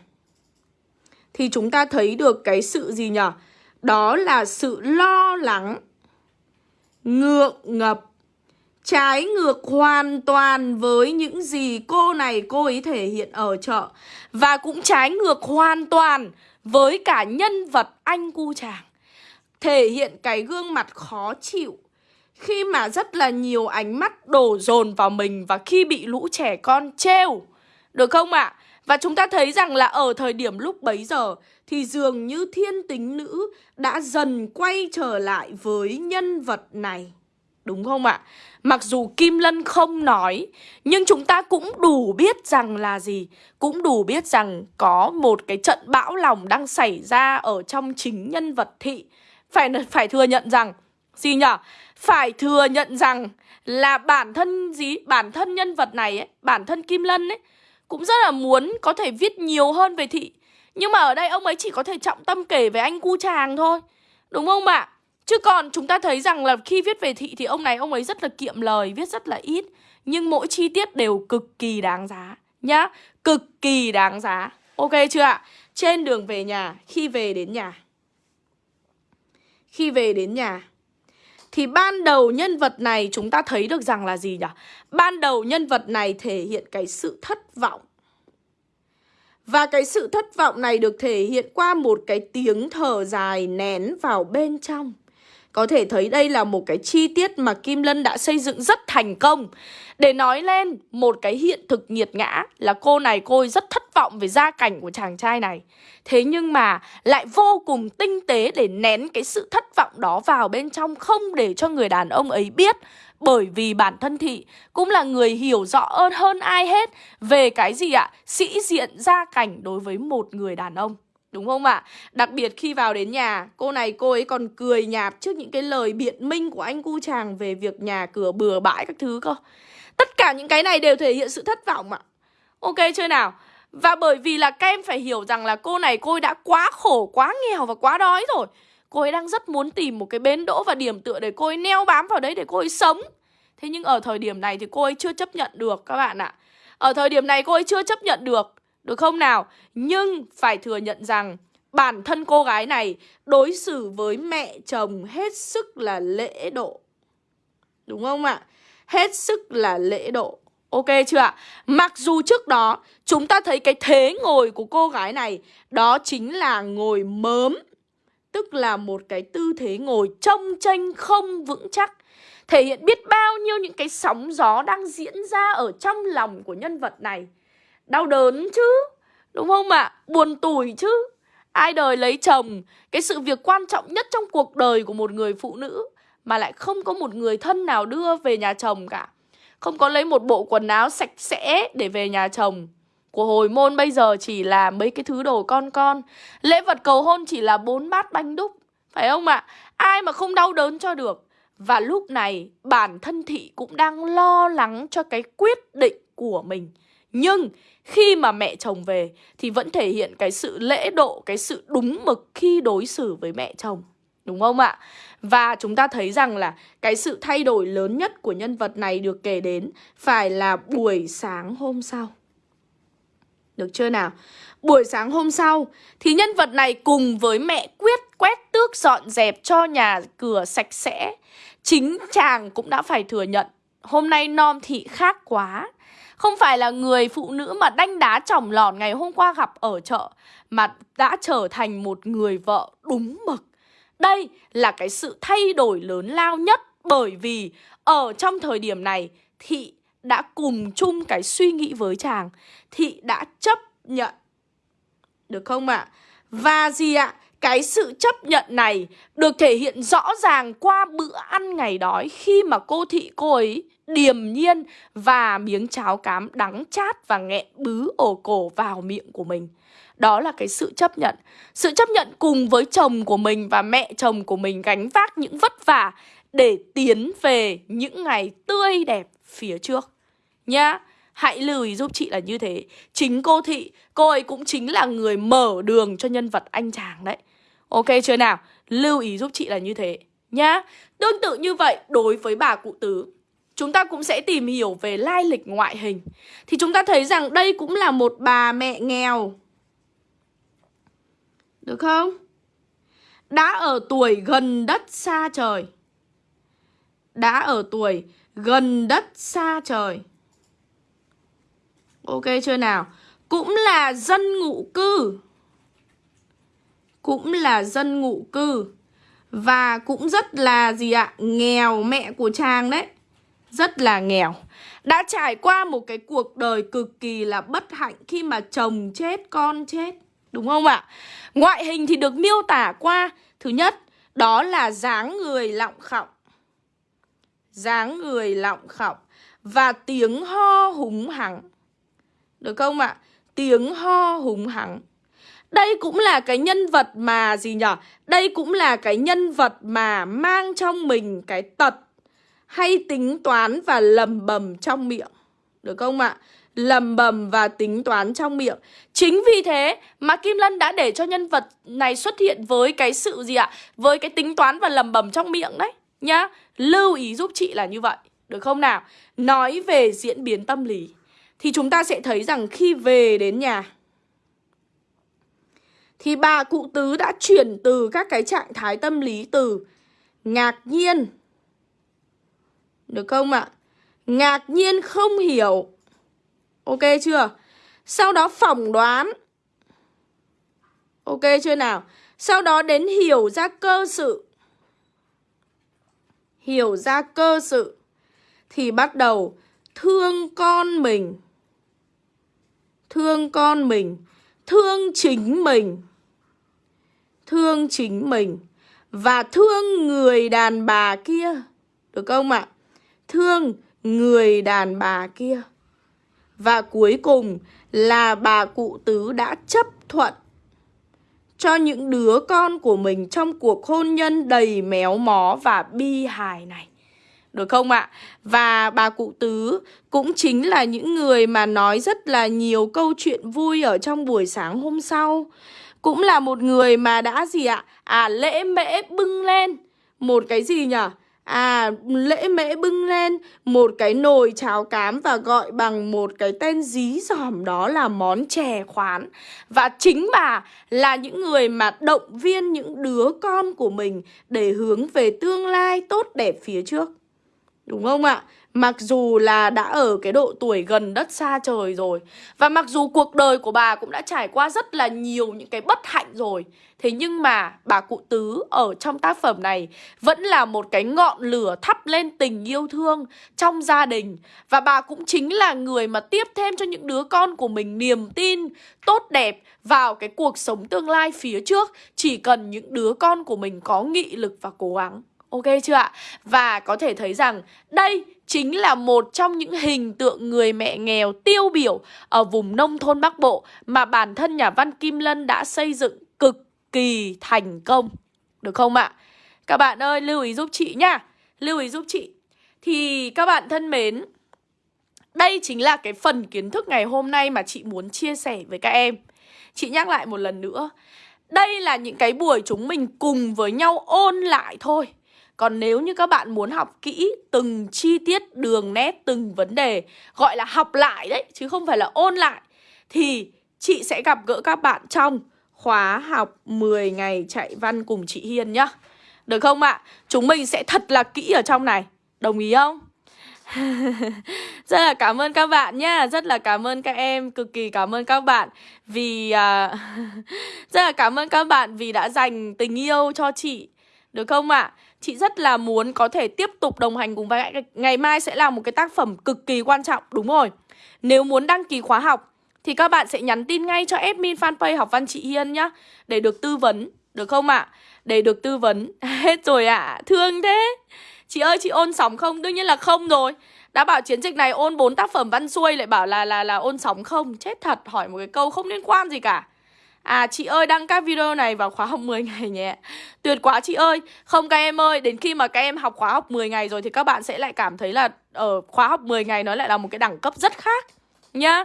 Thì chúng ta thấy được cái sự gì nhở? Đó là sự lo lắng, ngượng ngập, Trái ngược hoàn toàn với những gì cô này, cô ấy thể hiện ở chợ. Và cũng trái ngược hoàn toàn với cả nhân vật anh cu chàng. Thể hiện cái gương mặt khó chịu khi mà rất là nhiều ánh mắt đổ dồn vào mình Và khi bị lũ trẻ con trêu Được không ạ? À? Và chúng ta thấy rằng là ở thời điểm lúc bấy giờ Thì dường như thiên tính nữ đã dần quay trở lại với nhân vật này Đúng không ạ? Mặc dù Kim Lân không nói, Nhưng chúng ta cũng đủ biết rằng là gì Cũng đủ biết rằng có một cái trận bão lòng đang xảy ra ở trong chính nhân vật thị Phải phải thừa nhận rằng Gì nhở? Phải thừa nhận rằng là bản thân gì? Bản thân nhân vật này ấy, bản thân Kim Lân ấy Cũng rất là muốn có thể viết nhiều hơn về thị Nhưng mà ở đây ông ấy chỉ có thể trọng tâm kể về anh cu chàng thôi Đúng không ạ? Chứ còn chúng ta thấy rằng là khi viết về thị thì ông này ông ấy rất là kiệm lời, viết rất là ít Nhưng mỗi chi tiết đều cực kỳ đáng giá nhá Cực kỳ đáng giá Ok chưa ạ? Trên đường về nhà, khi về đến nhà Khi về đến nhà thì ban đầu nhân vật này chúng ta thấy được rằng là gì nhỉ? Ban đầu nhân vật này thể hiện cái sự thất vọng và cái sự thất vọng này được thể hiện qua một cái tiếng thở dài nén vào bên trong có thể thấy đây là một cái chi tiết mà Kim Lân đã xây dựng rất thành công Để nói lên một cái hiện thực nghiệt ngã là cô này cô ấy rất thất vọng về gia cảnh của chàng trai này Thế nhưng mà lại vô cùng tinh tế để nén cái sự thất vọng đó vào bên trong Không để cho người đàn ông ấy biết bởi vì bản thân thị cũng là người hiểu rõ hơn hơn ai hết về cái gì ạ? Sĩ diện gia cảnh đối với một người đàn ông. Đúng không ạ? Đặc biệt khi vào đến nhà, cô này cô ấy còn cười nhạt trước những cái lời biện minh của anh cu chàng về việc nhà cửa bừa bãi các thứ cơ. Tất cả những cái này đều thể hiện sự thất vọng ạ. Ok chưa nào? Và bởi vì là các em phải hiểu rằng là cô này cô ấy đã quá khổ, quá nghèo và quá đói rồi. Cô ấy đang rất muốn tìm một cái bến đỗ và điểm tựa để cô ấy neo bám vào đấy để cô ấy sống. Thế nhưng ở thời điểm này thì cô ấy chưa chấp nhận được các bạn ạ. Ở thời điểm này cô ấy chưa chấp nhận được được không nào? Nhưng phải thừa nhận rằng bản thân cô gái này đối xử với mẹ chồng hết sức là lễ độ. Đúng không ạ? Hết sức là lễ độ. Ok chưa ạ? Mặc dù trước đó chúng ta thấy cái thế ngồi của cô gái này, đó chính là ngồi mớm. Tức là một cái tư thế ngồi trông tranh không vững chắc. Thể hiện biết bao nhiêu những cái sóng gió đang diễn ra ở trong lòng của nhân vật này. Đau đớn chứ, Đúng không ạ? À? Buồn tủi chứ Ai đời lấy chồng, Cái sự việc quan trọng nhất trong cuộc đời của một người phụ nữ Mà lại không có một người thân nào đưa về nhà chồng cả Không có lấy một bộ quần áo sạch sẽ để về nhà chồng Của hồi môn bây giờ chỉ là mấy cái thứ đồ con con Lễ vật cầu hôn chỉ là bốn bát bánh đúc, Phải không ạ? À? Ai mà không đau đớn cho được Và lúc này, bản thân thị cũng đang lo lắng cho cái quyết định của mình nhưng khi mà mẹ chồng về thì vẫn thể hiện cái sự lễ độ, cái sự đúng mực khi đối xử với mẹ chồng. Đúng không ạ? Và chúng ta thấy rằng là cái sự thay đổi lớn nhất của nhân vật này được kể đến phải là buổi sáng hôm sau. Được chưa nào? Buổi sáng hôm sau thì nhân vật này cùng với mẹ quyết quét tước dọn dẹp cho nhà cửa sạch sẽ. Chính chàng cũng đã phải thừa nhận hôm nay non thị khác quá không phải là người phụ nữ mà đanh đá chỏng lòn ngày hôm qua gặp ở chợ, Mà đã trở thành một người vợ đúng mực Đây là cái sự thay đổi lớn lao nhất Bởi vì ở trong thời điểm này, Thị đã cùng chung cái suy nghĩ với chàng Thị đã chấp nhận, Được không ạ? À? Và gì ạ? Cái sự chấp nhận này được thể hiện rõ ràng qua bữa ăn ngày đói khi mà cô thị cô ấy điềm nhiên và miếng cháo cám đắng chát và nghẹn bứ ổ cổ vào miệng của mình. Đó là cái sự chấp nhận. Sự chấp nhận cùng với chồng của mình và mẹ chồng của mình gánh vác những vất vả để tiến về những ngày tươi đẹp phía trước. Nhá, hãy lưu ý giúp chị là như thế. Chính cô Thị, cô ấy cũng chính là người mở đường cho nhân vật anh chàng đấy. Ok chưa nào? Lưu ý giúp chị là như thế nhá. Tương tự như vậy đối với bà cụ tứ chúng ta cũng sẽ tìm hiểu về lai lịch ngoại hình. Thì chúng ta thấy rằng đây cũng là một bà mẹ nghèo. Được không? Đã ở tuổi gần đất xa trời. Đã ở tuổi gần đất xa trời. Ok chưa nào? Cũng là dân ngụ cư. Cũng là dân ngụ cư. Và cũng rất là gì ạ? Nghèo mẹ của chàng đấy rất là nghèo Đã trải qua một cái cuộc đời cực kỳ là bất hạnh khi mà chồng chết, con chết Đúng không ạ? Ngoại hình thì được miêu tả qua Thứ nhất, đó là dáng người lọng khọng dáng người lọng khọng Và tiếng ho húng hắng Được không ạ? Tiếng ho húng hắng đây cũng là cái nhân vật mà gì nhở? Đây cũng là cái nhân vật mà mang trong mình cái tật hay tính toán và lầm bầm trong miệng. Được không ạ? Lầm bầm và tính toán trong miệng. Chính vì thế mà Kim Lân đã để cho nhân vật này xuất hiện với cái sự gì ạ? Với cái tính toán và lầm bầm trong miệng đấy. Nhá, lưu ý giúp chị là như vậy. Được không nào? Nói về diễn biến tâm lý. Thì chúng ta sẽ thấy rằng khi về đến nhà thì bà cụ tứ đã chuyển từ các cái trạng thái tâm lý từ ngạc nhiên. Được không ạ? Ngạc nhiên không hiểu. Ok chưa? Sau đó phỏng đoán. Ok chưa nào? Sau đó đến hiểu ra cơ sự. Hiểu ra cơ sự. Thì bắt đầu thương con mình. Thương con mình. Thương chính mình. Thương chính mình Và thương người đàn bà kia Được không ạ? thương người đàn bà kia. Và cuối cùng là bà cụ tứ đã chấp thuận cho những đứa con của mình trong cuộc hôn nhân đầy méo mó và bi hài này. Được không ạ? Và bà cụ tứ cũng chính là những người mà nói rất là nhiều câu chuyện vui ở trong buổi sáng hôm sau. Cũng là một người mà đã gì ạ? À lễ mễ bưng lên một cái gì nhỉ? À, lễ mễ bưng lên một cái nồi cháo cám và gọi bằng một cái tên dí dỏm đó là món chè khoán. Và chính bà là những người mà động viên những đứa con của mình để hướng về tương lai tốt đẹp phía trước. Đúng không ạ? Mặc dù là đã ở cái độ tuổi gần đất xa trời rồi, Và mặc dù cuộc đời của bà cũng đã trải qua rất là nhiều những cái bất hạnh rồi, Thế nhưng mà bà cụ tứ ở trong tác phẩm này Vẫn là một cái ngọn lửa thắp lên tình yêu thương trong gia đình, Và bà cũng chính là người mà tiếp thêm cho những đứa con của mình niềm tin, tốt đẹp vào cái cuộc sống tương lai phía trước, Chỉ cần những đứa con của mình có nghị lực và cố gắng Ok chưa ạ? Và có thể thấy rằng đây chính là một trong những hình tượng người mẹ nghèo tiêu biểu ở vùng nông thôn Bắc Bộ mà bản thân nhà văn Kim Lân đã xây dựng cực kỳ thành công. Được không ạ? Các bạn ơi, lưu ý giúp chị nhá. Lưu ý giúp chị. Thì các bạn thân mến, đây chính là cái phần kiến thức ngày hôm nay mà chị muốn chia sẻ với các em. Chị nhắc lại một lần nữa. Đây là những cái buổi chúng mình cùng với nhau ôn lại thôi còn nếu như các bạn muốn học kỹ từng chi tiết đường nét từng vấn đề Gọi là học lại đấy chứ không phải là ôn lại Thì chị sẽ gặp gỡ các bạn trong khóa học 10 ngày chạy văn cùng chị Hiên nhá Được không ạ? À? Chúng mình sẽ thật là kỹ ở trong này Đồng ý không? rất là cảm ơn các bạn nhá Rất là cảm ơn các em Cực kỳ cảm ơn các bạn Vì uh, Rất là cảm ơn các bạn vì đã dành tình yêu cho chị Được không ạ? À? Chị rất là muốn có thể tiếp tục đồng hành cùng với Ngày mai sẽ là một cái tác phẩm cực kỳ quan trọng, Đúng rồi Nếu muốn đăng ký khóa học, Thì các bạn sẽ nhắn tin ngay cho admin fanpage học văn chị Hiên nhá, Để được tư vấn, Được không ạ? À? Để được tư vấn Hết rồi ạ à. Thương thế Chị ơi, chị ôn sóng không? Đương nhiên là không rồi đã bảo chiến dịch này ôn bốn tác phẩm văn xuôi lại bảo là là là ôn sóng không chết thật, hỏi một cái câu không liên quan gì cả À chị ơi, đăng các video này vào khóa học 10 ngày nhé. Tuyệt quá chị ơi. Không, các em ơi, Đến khi mà các em học khóa học 10 ngày rồi Thì các bạn sẽ lại cảm thấy là Ở khóa học 10 ngày nó lại là một cái đẳng cấp rất khác, Nhá.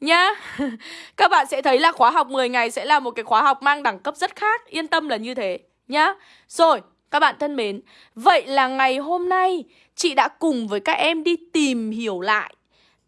Nhá. Các bạn sẽ thấy là khóa học 10 ngày Sẽ là một cái khóa học mang đẳng cấp rất khác. Yên tâm là như thế, Nhá. Rồi, các bạn thân mến, Vậy là ngày hôm nay Chị đã cùng với các em đi tìm hiểu lại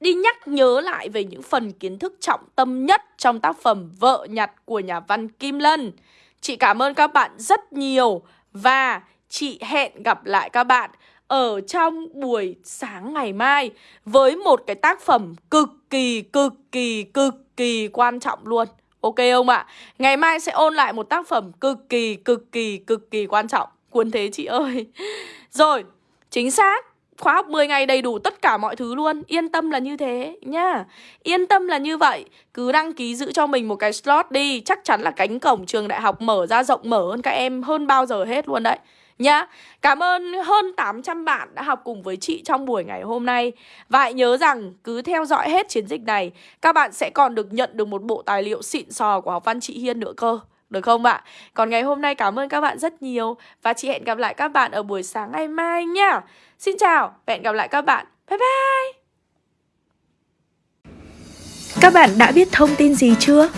đi nhắc nhớ lại về những phần kiến thức trọng tâm nhất trong tác phẩm Vợ nhặt của nhà văn Kim Lân. Chị cảm ơn các bạn rất nhiều và chị hẹn gặp lại các bạn ở trong buổi sáng ngày mai với một cái tác phẩm cực kỳ cực kỳ cực kỳ quan trọng luôn. Ok không ạ? Ngày mai sẽ ôn lại một tác phẩm cực kỳ cực kỳ cực kỳ quan trọng. Cuốn thế chị ơi. Rồi, chính xác khóa học 10 ngày đầy đủ tất cả mọi thứ luôn. Yên tâm là như thế, nhá. Yên tâm là như vậy. Cứ đăng ký giữ cho mình một cái slot đi. Chắc chắn là cánh cổng trường đại học mở ra rộng mở hơn các em hơn bao giờ hết luôn đấy, nhá. Cảm ơn hơn 800 bạn đã học cùng với chị trong buổi ngày hôm nay. Và hãy nhớ rằng, cứ theo dõi hết chiến dịch này, Các bạn sẽ còn được nhận được một bộ tài liệu xịn sò của học văn chị Hiên nữa cơ. Được không ạ? Còn ngày hôm nay cảm ơn các bạn rất nhiều. Và chị hẹn gặp lại các bạn ở buổi sáng ngày mai nha Xin chào và hẹn gặp lại các bạn Bye bye Các bạn đã biết thông tin gì chưa?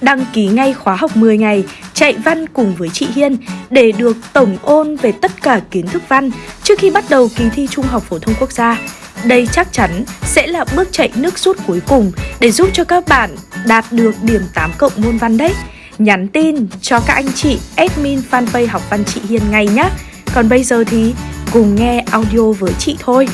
Đăng ký ngay khóa học 10 ngày, chạy văn cùng với chị Hiên để được tổng ôn về tất cả kiến thức văn trước khi bắt đầu kỳ thi Trung học phổ thông quốc gia. Đây chắc chắn sẽ là bước chạy nước rút cuối cùng để giúp cho các bạn đạt được điểm 8 cộng môn văn đấy. Nhắn tin cho các anh chị admin fanpage học văn chị Hiên ngay nhé. Còn bây giờ thì cùng nghe audio với chị thôi.